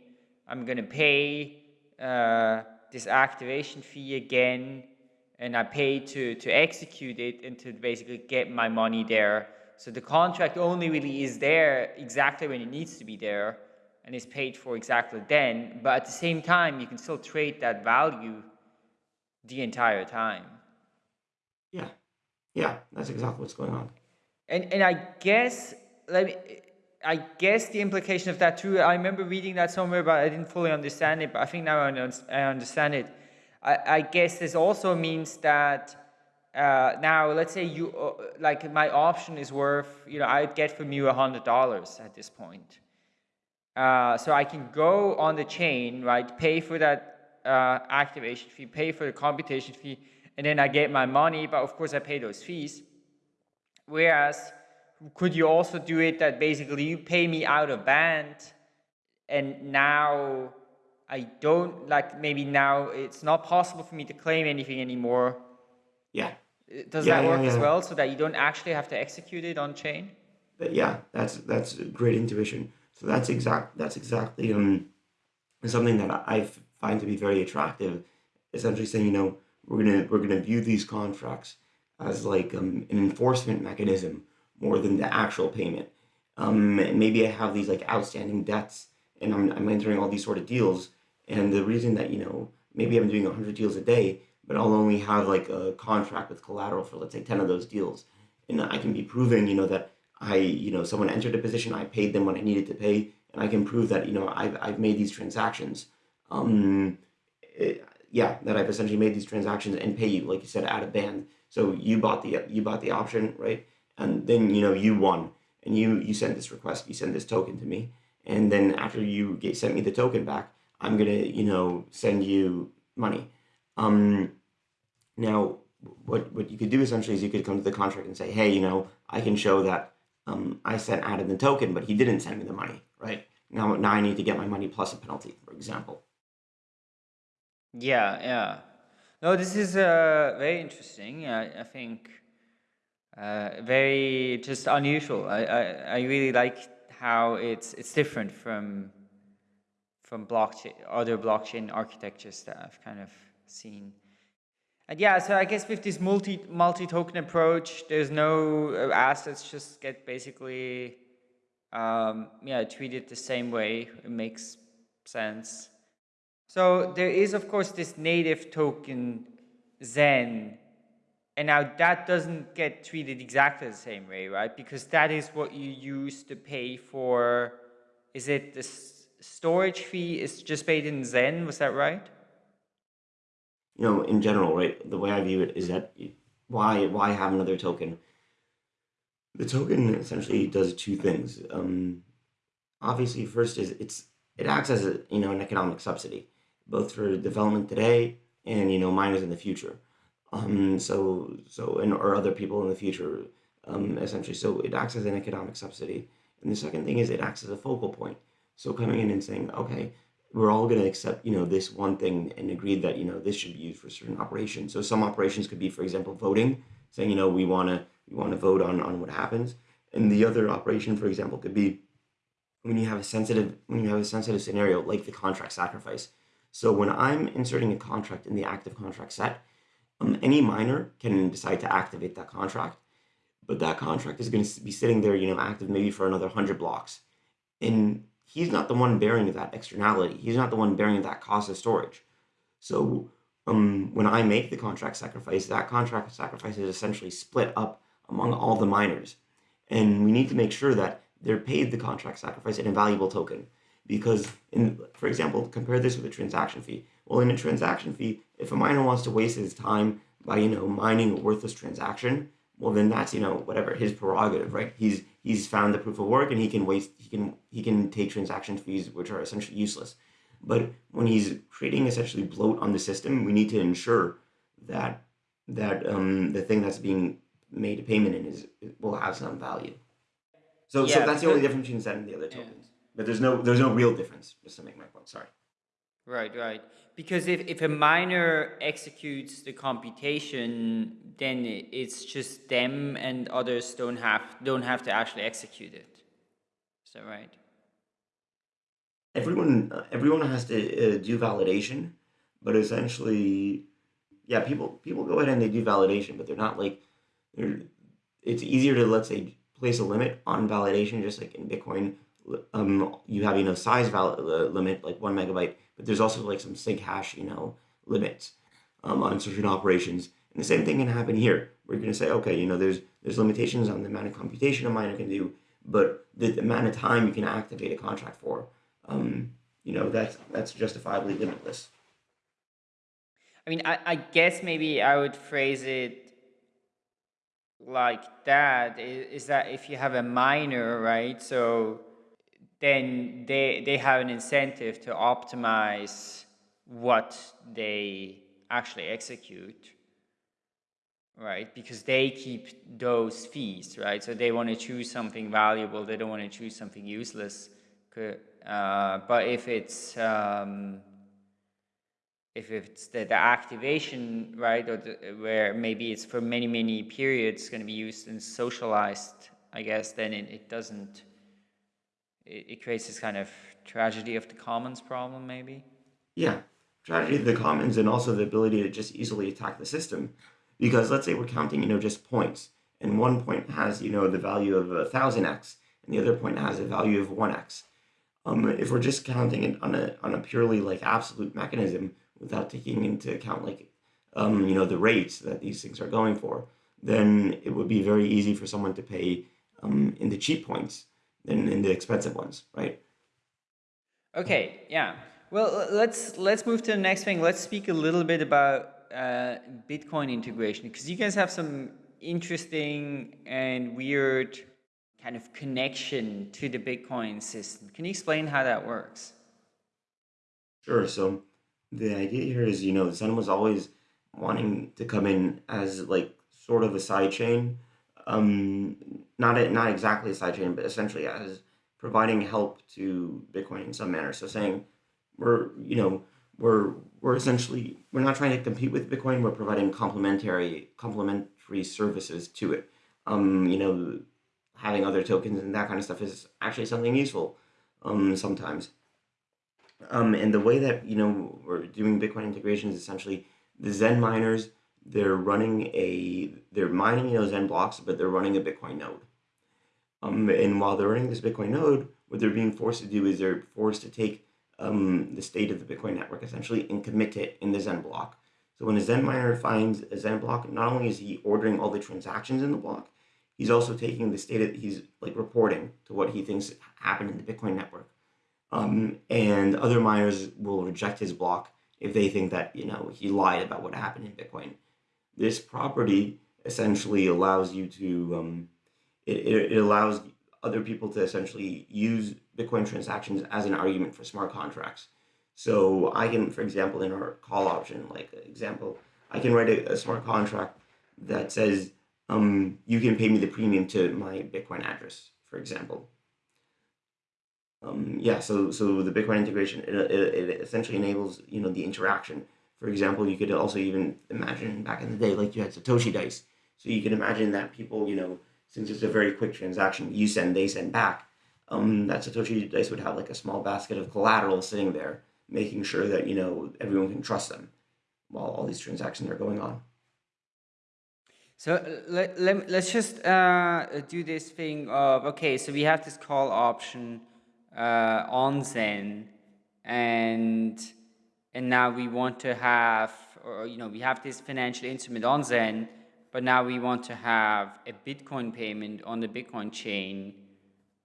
I'm to pay uh, this activation fee again and I pay to, to execute it and to basically get my money there. So the contract only really is there exactly when it needs to be there and is paid for exactly then. But at the same time, you can still trade that value the entire time. Yeah. Yeah, that's exactly what's going on. And and I guess let me I guess the implication of that too. I remember reading that somewhere, but I didn't fully understand it. But I think now I understand it. I, I guess this also means that uh, now, let's say you uh, like my option is worth you know I'd get from you a hundred dollars at this point. Uh, so I can go on the chain, right? Pay for that uh, activation fee, pay for the computation fee, and then I get my money, but of course I pay those fees. Whereas, could you also do it that basically you pay me out of band and now I don't, like maybe now it's not possible for me to claim anything anymore. Yeah. Does yeah, that work yeah, as well so that you don't actually have to execute it on chain? But Yeah, that's that's great intuition. So that's exact that's exactly um something that I find to be very attractive. Essentially saying, you know, we're gonna we're gonna view these contracts as like um, an enforcement mechanism more than the actual payment. Um, and maybe I have these like outstanding debts, and I'm I'm entering all these sort of deals, and the reason that you know maybe I'm doing hundred deals a day, but I'll only have like a contract with collateral for let's say ten of those deals, and I can be proving you know that I you know someone entered a position, I paid them when I needed to pay, and I can prove that you know I've I've made these transactions. Um, it, yeah, that I've essentially made these transactions and pay you, like you said, out of band. So you bought the you bought the option, right? And then you know you won, and you you sent this request, you send this token to me, and then after you get sent me the token back, I'm gonna you know send you money. Um, now what what you could do essentially is you could come to the contract and say, hey, you know, I can show that um, I sent Adam the token, but he didn't send me the money, right? Now now I need to get my money plus a penalty, for example. Yeah, yeah. No, this is uh, very interesting. I, I think uh, very just unusual. I, I, I really like how it's it's different from from blockchain, other blockchain architectures that I've kind of seen. And yeah, so I guess with this multi multi token approach, there's no uh, assets just get basically um, yeah treated the same way. It makes sense. So there is of course this native token Zen, and now that doesn't get treated exactly the same way, right? Because that is what you use to pay for. Is it the storage fee is just paid in Zen? Was that right? You know, in general, right, the way I view it is that why why have another token? The token essentially does two things. Um, obviously, first is it's it acts as a you know an economic subsidy, both for development today and you know miners in the future. Um, so so and or other people in the future, um, essentially. So it acts as an economic subsidy. And the second thing is it acts as a focal point. So coming in and saying, okay, we're all going to accept, you know, this one thing and agree that, you know, this should be used for certain operations. So some operations could be, for example, voting, saying, you know, we want to we want to vote on, on what happens. And the other operation, for example, could be when you have a sensitive when you have a sensitive scenario like the contract sacrifice. So when I'm inserting a contract in the active contract set, um, any miner can decide to activate that contract, but that contract is going to be sitting there, you know, active maybe for another 100 blocks. And he's not the one bearing that externality. He's not the one bearing that cost of storage. So um, when I make the contract sacrifice, that contract sacrifice is essentially split up among all the miners. And we need to make sure that they're paid the contract sacrifice in a valuable token. Because, in, for example, compare this with a transaction fee. Well, in a transaction fee, if a miner wants to waste his time by, you know, mining a worthless transaction, well then that's you know whatever his prerogative right? He's he's found the proof of work and he can waste he can he can take transaction fees which are essentially useless. But when he's creating essentially bloat on the system we need to ensure that that um the thing that's being made a payment in is will have some value. So yeah, so that's the only difference between that and the other tokens. Yeah. but there's no there's no real difference just to make my point sorry Right, right. Because if, if a miner executes the computation, then it's just them and others don't have don't have to actually execute it. Is that right? Everyone everyone has to uh, do validation, but essentially, yeah, people people go ahead and they do validation, but they're not like they're. It's easier to let's say place a limit on validation, just like in Bitcoin. Um, you have you know size val- uh, limit like one megabyte but there's also like some sig hash, you know, limits um, on certain operations. And the same thing can happen here. We're going to say, okay, you know, there's there's limitations on the amount of computation a miner can do, but the, the amount of time you can activate a contract for, um, you know, that's that's justifiably limitless. I mean, I, I guess maybe I would phrase it like that is, is that if you have a miner, right? So then they, they have an incentive to optimize what they actually execute, right? Because they keep those fees, right? So they want to choose something valuable, they don't want to choose something useless. Uh, but if it's um, if it's the, the activation, right, or the, where maybe it's for many, many periods going to be used and socialized, I guess, then it, it doesn't it, it creates this kind of tragedy of the commons problem, maybe. Yeah, tragedy of the commons, and also the ability to just easily attack the system. Because let's say we're counting, you know, just points, and one point has, you know, the value of a thousand x, and the other point has a value of one x. Um, if we're just counting it on a on a purely like absolute mechanism without taking into account like um, you know the rates that these things are going for, then it would be very easy for someone to pay um, in the cheap points than in the expensive ones, right? Okay, yeah. Well, let's let's move to the next thing. Let's speak a little bit about uh, Bitcoin integration because you guys have some interesting and weird kind of connection to the Bitcoin system. Can you explain how that works? Sure. So the idea here is, you know, Zen was always wanting to come in as like sort of a side chain um, not a, not exactly a sidechain, but essentially as providing help to Bitcoin in some manner. So saying we're you know we're we're essentially we're not trying to compete with Bitcoin. We're providing complementary complementary services to it. Um, you know, having other tokens and that kind of stuff is actually something useful um, sometimes. Um, and the way that you know we're doing Bitcoin integration is essentially the Zen miners. They're running a they're mining you know Zen blocks, but they're running a Bitcoin node. Um, and while they're running this Bitcoin node, what they're being forced to do is they're forced to take um, the state of the Bitcoin network essentially and commit it in the Zen block. So when a Zen miner finds a Zen block, not only is he ordering all the transactions in the block, he's also taking the state that he's like reporting to what he thinks happened in the Bitcoin network. Um, and other miners will reject his block if they think that, you know, he lied about what happened in Bitcoin. This property essentially allows you to, um, it, it allows other people to essentially use Bitcoin transactions as an argument for smart contracts. So I can, for example, in our call option, like example, I can write a, a smart contract that says um, you can pay me the premium to my Bitcoin address, for example. Um, yeah, so so the Bitcoin integration it, it, it essentially enables you know the interaction. For example, you could also even imagine back in the day, like you had Satoshi dice. So you can imagine that people, you know, since it's a very quick transaction, you send, they send back. Um, that Satoshi dice would have like a small basket of collateral sitting there, making sure that you know everyone can trust them while all these transactions are going on. So let, let, let's just uh, do this thing of, okay, so we have this call option uh, on Zen and and now we want to have, or you know, we have this financial instrument on Zen, but now we want to have a Bitcoin payment on the Bitcoin chain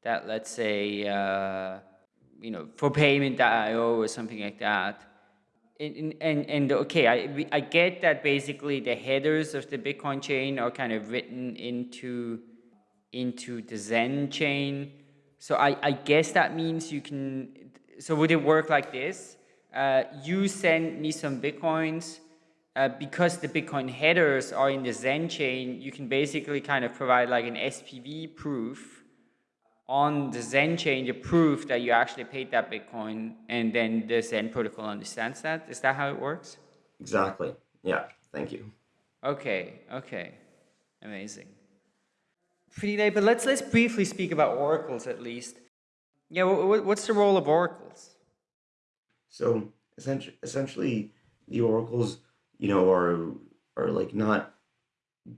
that let's say, uh, you know, for payment.io or something like that. And, and, and okay, I, I get that basically the headers of the Bitcoin chain are kind of written into, into the Zen chain. So I, I guess that means you can, so would it work like this? Uh, you send me some Bitcoins, uh, because the Bitcoin headers are in the Zen chain, you can basically kind of provide like an SPV proof on the Zen chain, the proof that you actually paid that Bitcoin, and then the Zen protocol understands that. Is that how it works? Exactly. Yeah. Thank you. Okay. Okay. Amazing. Pretty late, but let's let's briefly speak about oracles at least. Yeah. What's the role of oracles? So essentially, essentially, the oracles you know, are are like not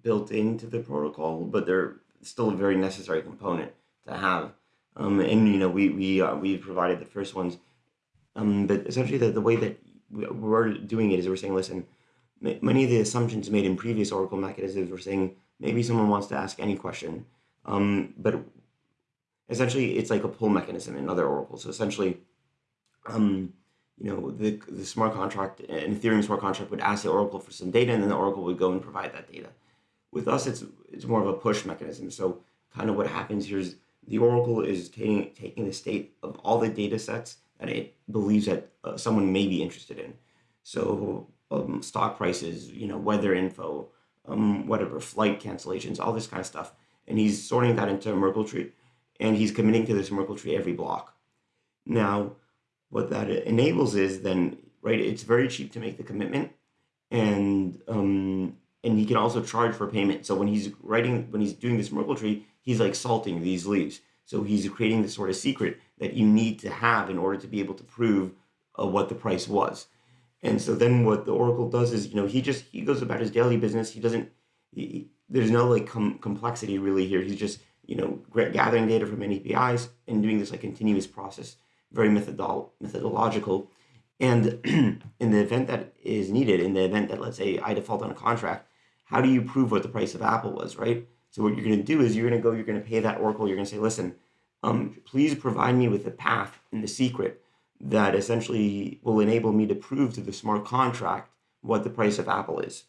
built into the protocol, but they're still a very necessary component to have. Um, and you know, we we uh, we provided the first ones, um, but essentially the, the way that we're doing it is we're saying, listen, many of the assumptions made in previous Oracle mechanisms were saying maybe someone wants to ask any question, um, but essentially it's like a pull mechanism in other oracles. So essentially, um, you know, the, the smart contract, an Ethereum smart contract would ask the Oracle for some data and then the Oracle would go and provide that data. With us, it's, it's more of a push mechanism. So kind of what happens here is the Oracle is taking, taking the state of all the data sets that it believes that uh, someone may be interested in. So um, stock prices, you know, weather info, um, whatever, flight cancellations, all this kind of stuff. And he's sorting that into a Merkle tree and he's committing to this Merkle tree every block. Now, what that enables is then right it's very cheap to make the commitment and um and he can also charge for payment. So when he's writing when he's doing this merkle tree he's like salting these leaves. So he's creating this sort of secret that you need to have in order to be able to prove uh, what the price was. And so then what the oracle does is you know he just he goes about his daily business. He doesn't he, there's no like com complexity really here. He's just you know gathering data from apis and doing this like continuous process very methodol methodological. And in the event that is needed, in the event that, let's say, I default on a contract, how do you prove what the price of Apple was, right? So what you're going to do is you're going to go, you're going to pay that Oracle, you're going to say, listen, um, please provide me with the path and the secret that essentially will enable me to prove to the smart contract what the price of Apple is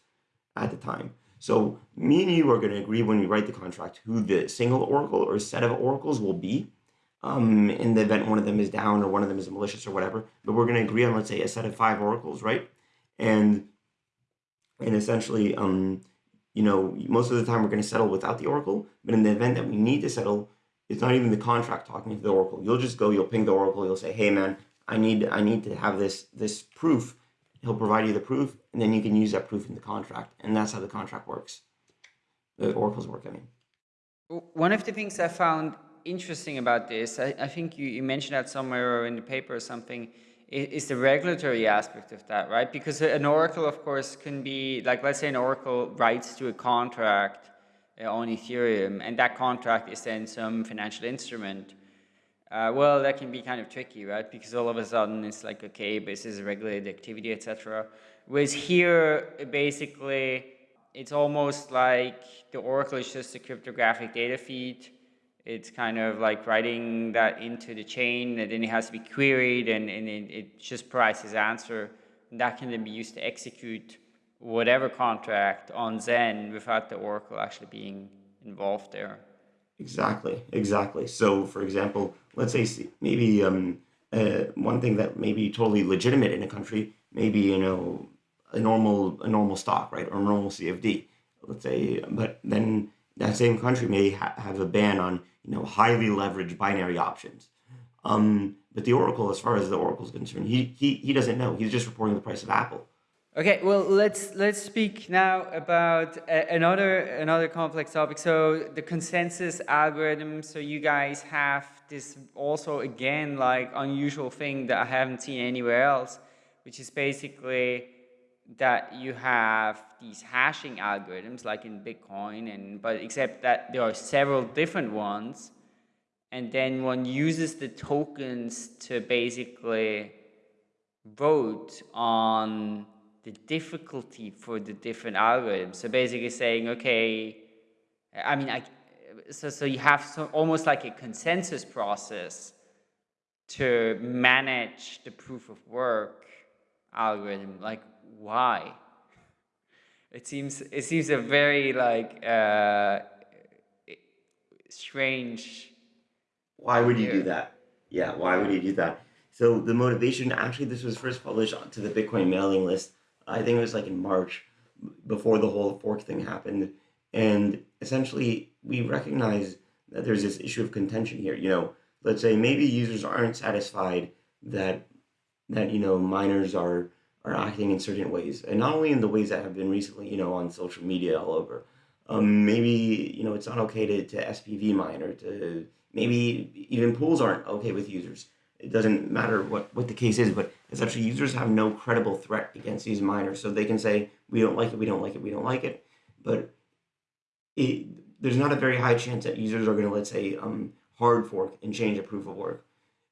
at the time. So me and you are going to agree when we write the contract who the single Oracle or set of Oracles will be um, in the event one of them is down or one of them is malicious or whatever. But we're going to agree on, let's say, a set of five oracles, right? And and essentially, um, you know, most of the time we're going to settle without the oracle. But in the event that we need to settle, it's not even the contract talking to the oracle. You'll just go, you'll ping the oracle, you'll say, hey man, I need I need to have this this proof. He'll provide you the proof, and then you can use that proof in the contract, and that's how the contract works. The oracles work. I mean. One of the things I found interesting about this, I, I think you, you, mentioned that somewhere or in the paper or something, is the regulatory aspect of that, right? Because an oracle, of course, can be, like let's say an oracle writes to a contract uh, on Ethereum, and that contract is then some financial instrument. Uh, well, that can be kind of tricky, right? Because all of a sudden it's like, okay, this is a regulated activity, etc. Whereas here, basically, it's almost like the oracle is just a cryptographic data feed it's kind of like writing that into the chain and then it has to be queried and, and it, it just provides his answer. And that can then be used to execute whatever contract on Zen without the Oracle actually being involved there. Exactly, exactly. So, for example, let's say maybe um, uh, one thing that may be totally legitimate in a country, maybe you know a normal a normal stock, right, or a normal CFD. Let's say, but then that same country may ha have a ban on you know highly leveraged binary options. Um, but the Oracle, as far as the Oracle is concerned, he, he he doesn't know. He's just reporting the price of Apple. Okay, well let's let's speak now about another another complex topic. So the consensus algorithm. So you guys have this also again like unusual thing that I haven't seen anywhere else, which is basically that you have these hashing algorithms like in Bitcoin and but except that there are several different ones and then one uses the tokens to basically vote on the difficulty for the different algorithms. So basically saying, okay, I mean, I, so, so you have so, almost like a consensus process to manage the proof of work algorithm. Like why? It seems it seems a very like uh, strange. Why would you do that? Yeah, why would you do that? So the motivation, actually, this was first published onto the Bitcoin mailing list. I think it was like in March, before the whole fork thing happened, and essentially we recognize that there's this issue of contention here. You know, let's say maybe users aren't satisfied that that you know miners are are acting in certain ways, and not only in the ways that have been recently, you know, on social media all over. Um, maybe you know it's not okay to, to SPV mine or to maybe even pools aren't okay with users. It doesn't matter what, what the case is, but essentially users have no credible threat against these miners, so they can say we don't like it, we don't like it, we don't like it. But it, there's not a very high chance that users are going to let's say um, hard fork and change a proof of work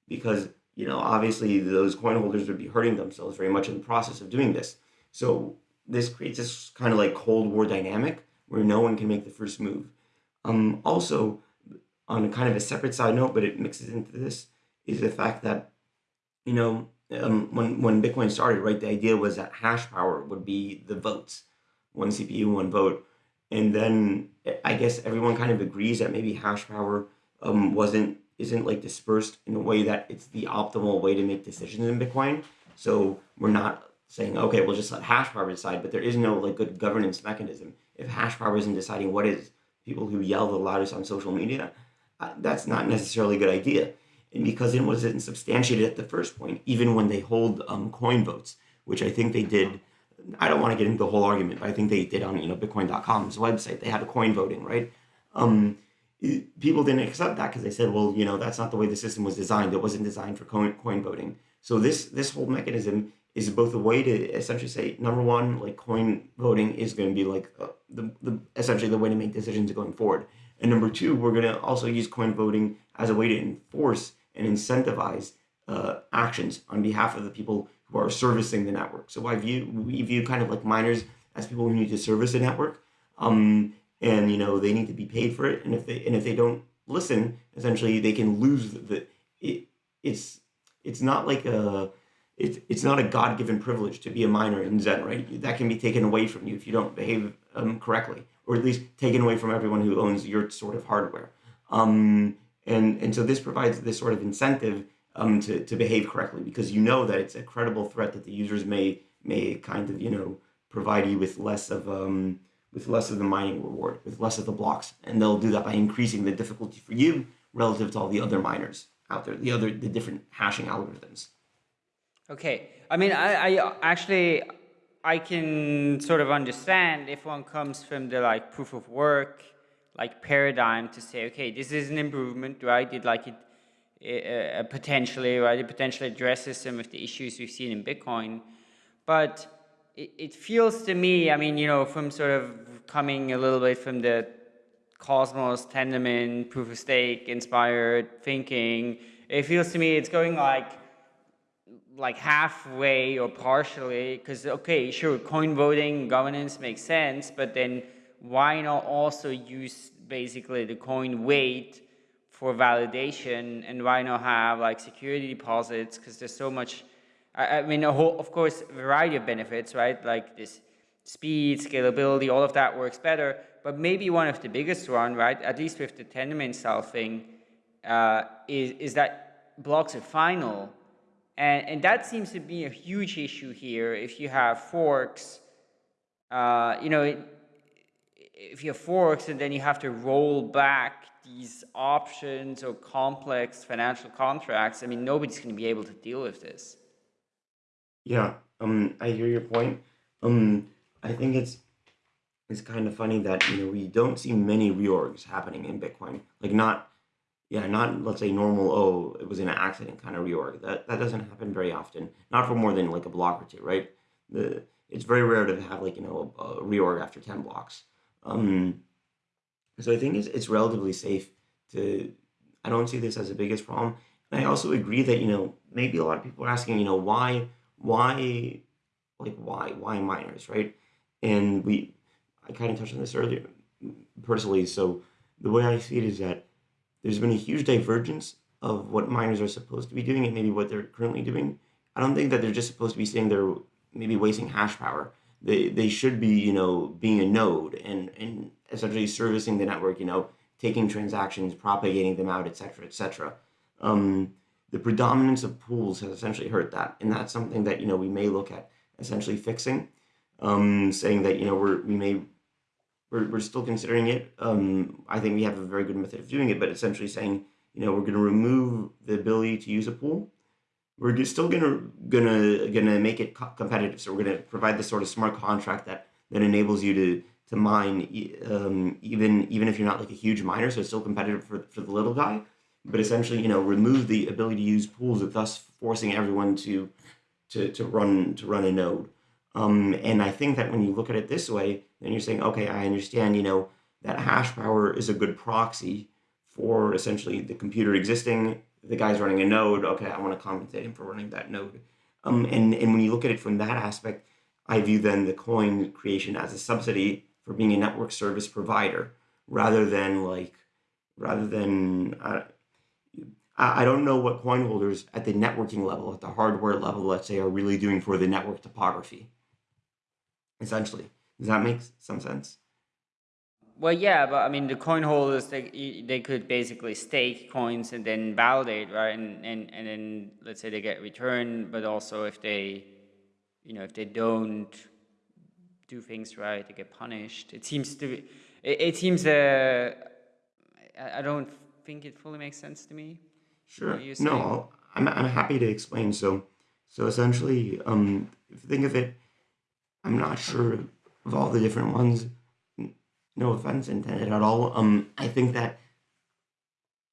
because you know, obviously those coin holders would be hurting themselves very much in the process of doing this. So this creates this kind of like Cold War dynamic where no one can make the first move. Um, also, on a kind of a separate side note, but it mixes into this, is the fact that, you know, um, when, when Bitcoin started, right, the idea was that hash power would be the votes, one CPU, one vote. And then I guess everyone kind of agrees that maybe hash power um, wasn't isn't like dispersed in a way that it's the optimal way to make decisions in Bitcoin. So we're not saying, okay, we'll just let hash power decide, but there is no like good governance mechanism. If hash power isn't deciding what is people who yell the loudest on social media, uh, that's not necessarily a good idea. And because it wasn't substantiated at the first point, even when they hold um, coin votes, which I think they did, I don't want to get into the whole argument, but I think they did on you know Bitcoin.com's website. They had a coin voting, right? Um, people didn't accept that because they said, well, you know, that's not the way the system was designed. It wasn't designed for coin, coin voting. So this this whole mechanism is both a way to essentially say, number one, like coin voting is going to be like uh, the, the essentially the way to make decisions going forward. And number two, we're going to also use coin voting as a way to enforce and incentivize uh, actions on behalf of the people who are servicing the network. So I view we view kind of like miners as people who need to service the network. Um, and you know they need to be paid for it. And if they and if they don't listen essentially they can lose the it, it's it's not like a it, it's not a god-given privilege to be a miner in zen right? That can be taken away from you if you don't behave um, correctly or at least taken away from everyone who owns your sort of hardware. Um, and and so this provides this sort of incentive um, to, to behave correctly because you know that it's a credible threat that the users may may kind of you know provide you with less of um, with less of the mining reward, with less of the blocks. And they'll do that by increasing the difficulty for you relative to all the other miners out there, the other, the different hashing algorithms. Okay. I mean, I, I actually, I can sort of understand if one comes from the like proof of work, like paradigm to say, okay, this is an improvement, right? It like it, uh, potentially, right? It potentially addresses some of the issues we've seen in Bitcoin. But it, it feels to me, I mean, you know, from sort of coming a little bit from the Cosmos, Tendermint, proof of stake inspired thinking, it feels to me it's going like like halfway or partially because okay sure coin voting governance makes sense but then why not also use basically the coin weight for validation and why not have like security deposits because there's so much I, I mean a whole of course variety of benefits right like this speed scalability all of that works better but maybe one of the biggest one right at least with the Tendermint style thing uh, is, is that blocks are final and, and that seems to be a huge issue here if you have forks. Uh, you know, it, if you have forks and then you have to roll back these options or complex financial contracts, I mean, nobody's going to be able to deal with this. Yeah, um, I hear your point. Um, I think it's it's kind of funny that you know we don't see many reorgs happening in Bitcoin. Like not yeah, not let's say normal, oh, it was an accident kind of reorg. That that doesn't happen very often. Not for more than like a block or two, right? The it's very rare to have like, you know, a, a reorg after 10 blocks. Um, so I think it's, it's relatively safe to, I don't see this as the biggest problem. And I also agree that, you know, maybe a lot of people are asking, you know, why, why, like, why, why miners, right? And we, I kind of touched on this earlier personally. So the way I see it is that there's been a huge divergence of what miners are supposed to be doing and maybe what they're currently doing. I don't think that they're just supposed to be sitting there maybe wasting hash power. They, they should be, you know, being a node and, and essentially servicing the network, you know, taking transactions, propagating them out, etc., etc. Um, the predominance of pools has essentially hurt that. And that's something that, you know, we may look at essentially fixing, um, saying that, you know, we're, we may we're, we're still considering it. Um, I think we have a very good method of doing it, but essentially saying, you know, we're going to remove the ability to use a pool. We're still gonna gonna gonna make it competitive. So we're gonna provide this sort of smart contract that that enables you to to mine um, even even if you're not like a huge miner. So it's still competitive for for the little guy. But essentially, you know, remove the ability to use pools, thus forcing everyone to to to run to run a node. Um, and I think that when you look at it this way, then you're saying, okay, I understand, you know, that hash power is a good proxy for essentially the computer existing. The guy's running a node. Okay, I want to compensate him for running that node. Um, and, and when you look at it from that aspect, I view then the coin creation as a subsidy for being a network service provider rather than like, rather than, uh, I don't know what coin holders at the networking level, at the hardware level, let's say, are really doing for the network topography essentially. Does that make some sense? Well, yeah, but I mean, the coin holders, they, they could basically stake coins and then validate, right? And, and, and then let's say they get returned, but also if they, you know, if they don't do things right, they get punished. It seems to be, it, it seems, uh, I don't think it fully makes sense to me. Sure. No, I'm, I'm happy to explain. So, so essentially, um, if you think of it, I'm not sure of all the different ones. No offense intended at all. Um, I think that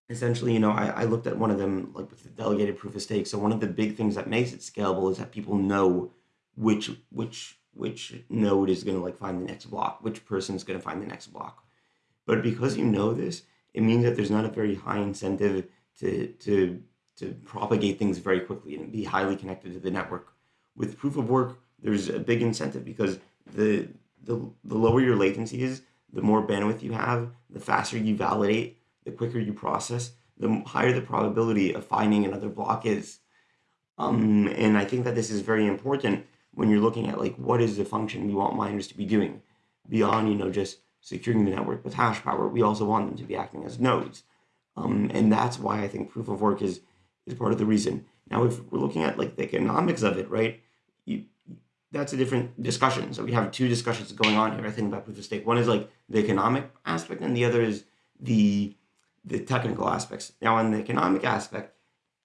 essentially, you know, I, I looked at one of them like with the delegated proof of stake. So one of the big things that makes it scalable is that people know which which which node is going to like find the next block, which person is going to find the next block. But because you know this, it means that there's not a very high incentive to to to propagate things very quickly and be highly connected to the network. With proof of work, there's a big incentive because the, the, the lower your latency is, the more bandwidth you have, the faster you validate, the quicker you process, the higher the probability of finding another block is. Um, and I think that this is very important when you're looking at like what is the function we want miners to be doing beyond you know just securing the network with hash power. We also want them to be acting as nodes, um, and that's why I think proof of work is is part of the reason. Now, if we're looking at like the economics of it, right? You that's a different discussion. So we have two discussions going on here. I think about proof of stake. One is like the economic aspect, and the other is the the technical aspects. Now, on the economic aspect,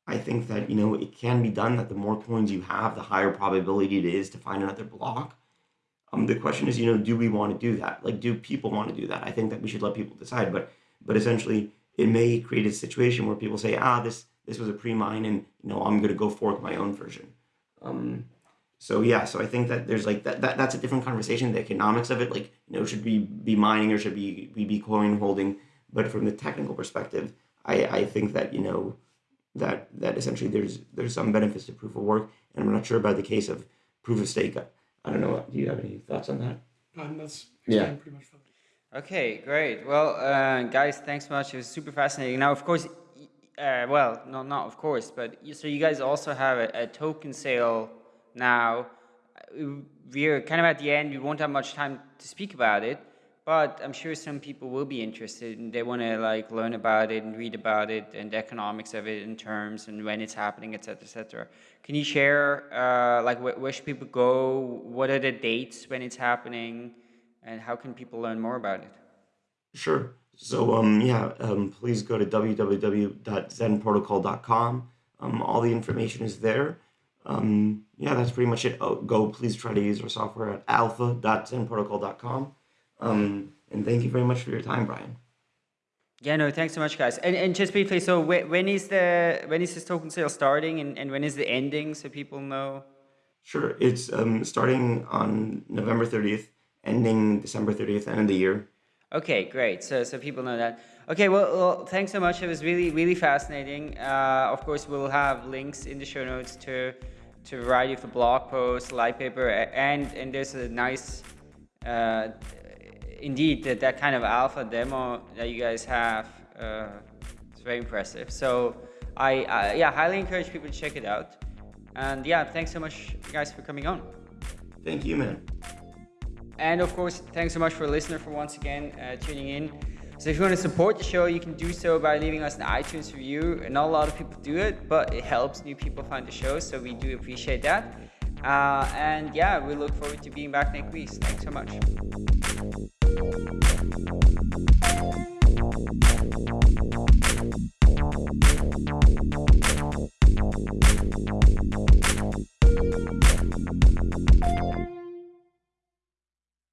I think that you know it can be done. That the more coins you have, the higher probability it is to find another block. Um, the question is, you know, do we want to do that? Like, do people want to do that? I think that we should let people decide. But but essentially, it may create a situation where people say, ah, this this was a pre-mine, and you know I'm gonna go fork my own version. Um, so yeah, so I think that there's like that, that that's a different conversation. The economics of it, like you know, should we be mining or should we we be coin holding? But from the technical perspective, I I think that you know that that essentially there's there's some benefits to proof of work, and I'm not sure about the case of proof of stake. I don't know. Do you have any thoughts on that? And that's Yeah. pretty much fine. Okay, great. Well, uh, guys, thanks so much. It was super fascinating. Now, of course, uh, well, no, not of course, but so you guys also have a, a token sale now. We're kind of at the end. We won't have much time to speak about it, but I'm sure some people will be interested and they want to like learn about it and read about it and the economics of it in terms and when it's happening, et cetera, et cetera. Can you share uh, like wh- where should people go? What are the dates when it's happening? And how can people learn more about it? Sure. So um yeah, um, please go to www.zenprotocol.com. Um, all the information is there. Um, yeah, that's pretty much it. Oh, go please try to use our software at alpha.zenprotocol.com. Um, and thank you very much for your time, Brian. Yeah, no, thanks so much, guys. And, and just briefly, so when, when is the when is this token sale starting, and, and when is the ending, so people know? Sure. It's um, starting on November 30th, ending December 30th, end of the year. Okay, great. So so people know that. Okay, well, well thanks so much. It was really really fascinating. Uh, of course, we'll have links in the show notes to to a variety of the blog posts, light paper, and and there's a nice. Uh, indeed, that, that kind of alpha demo that you guys have, uh, it's very impressive. So I, I yeah highly encourage people to check it out. And yeah, thanks so much, guys, for coming on. Thank you, man. And of course, thanks so much for listener for once again uh, tuning in. So if you want to support the show, you can do so by leaving us an iTunes review. Not a lot of people do it, but it helps new people find the show. So we do appreciate that. Uh, and yeah, we look forward to being back next week. Thanks so much.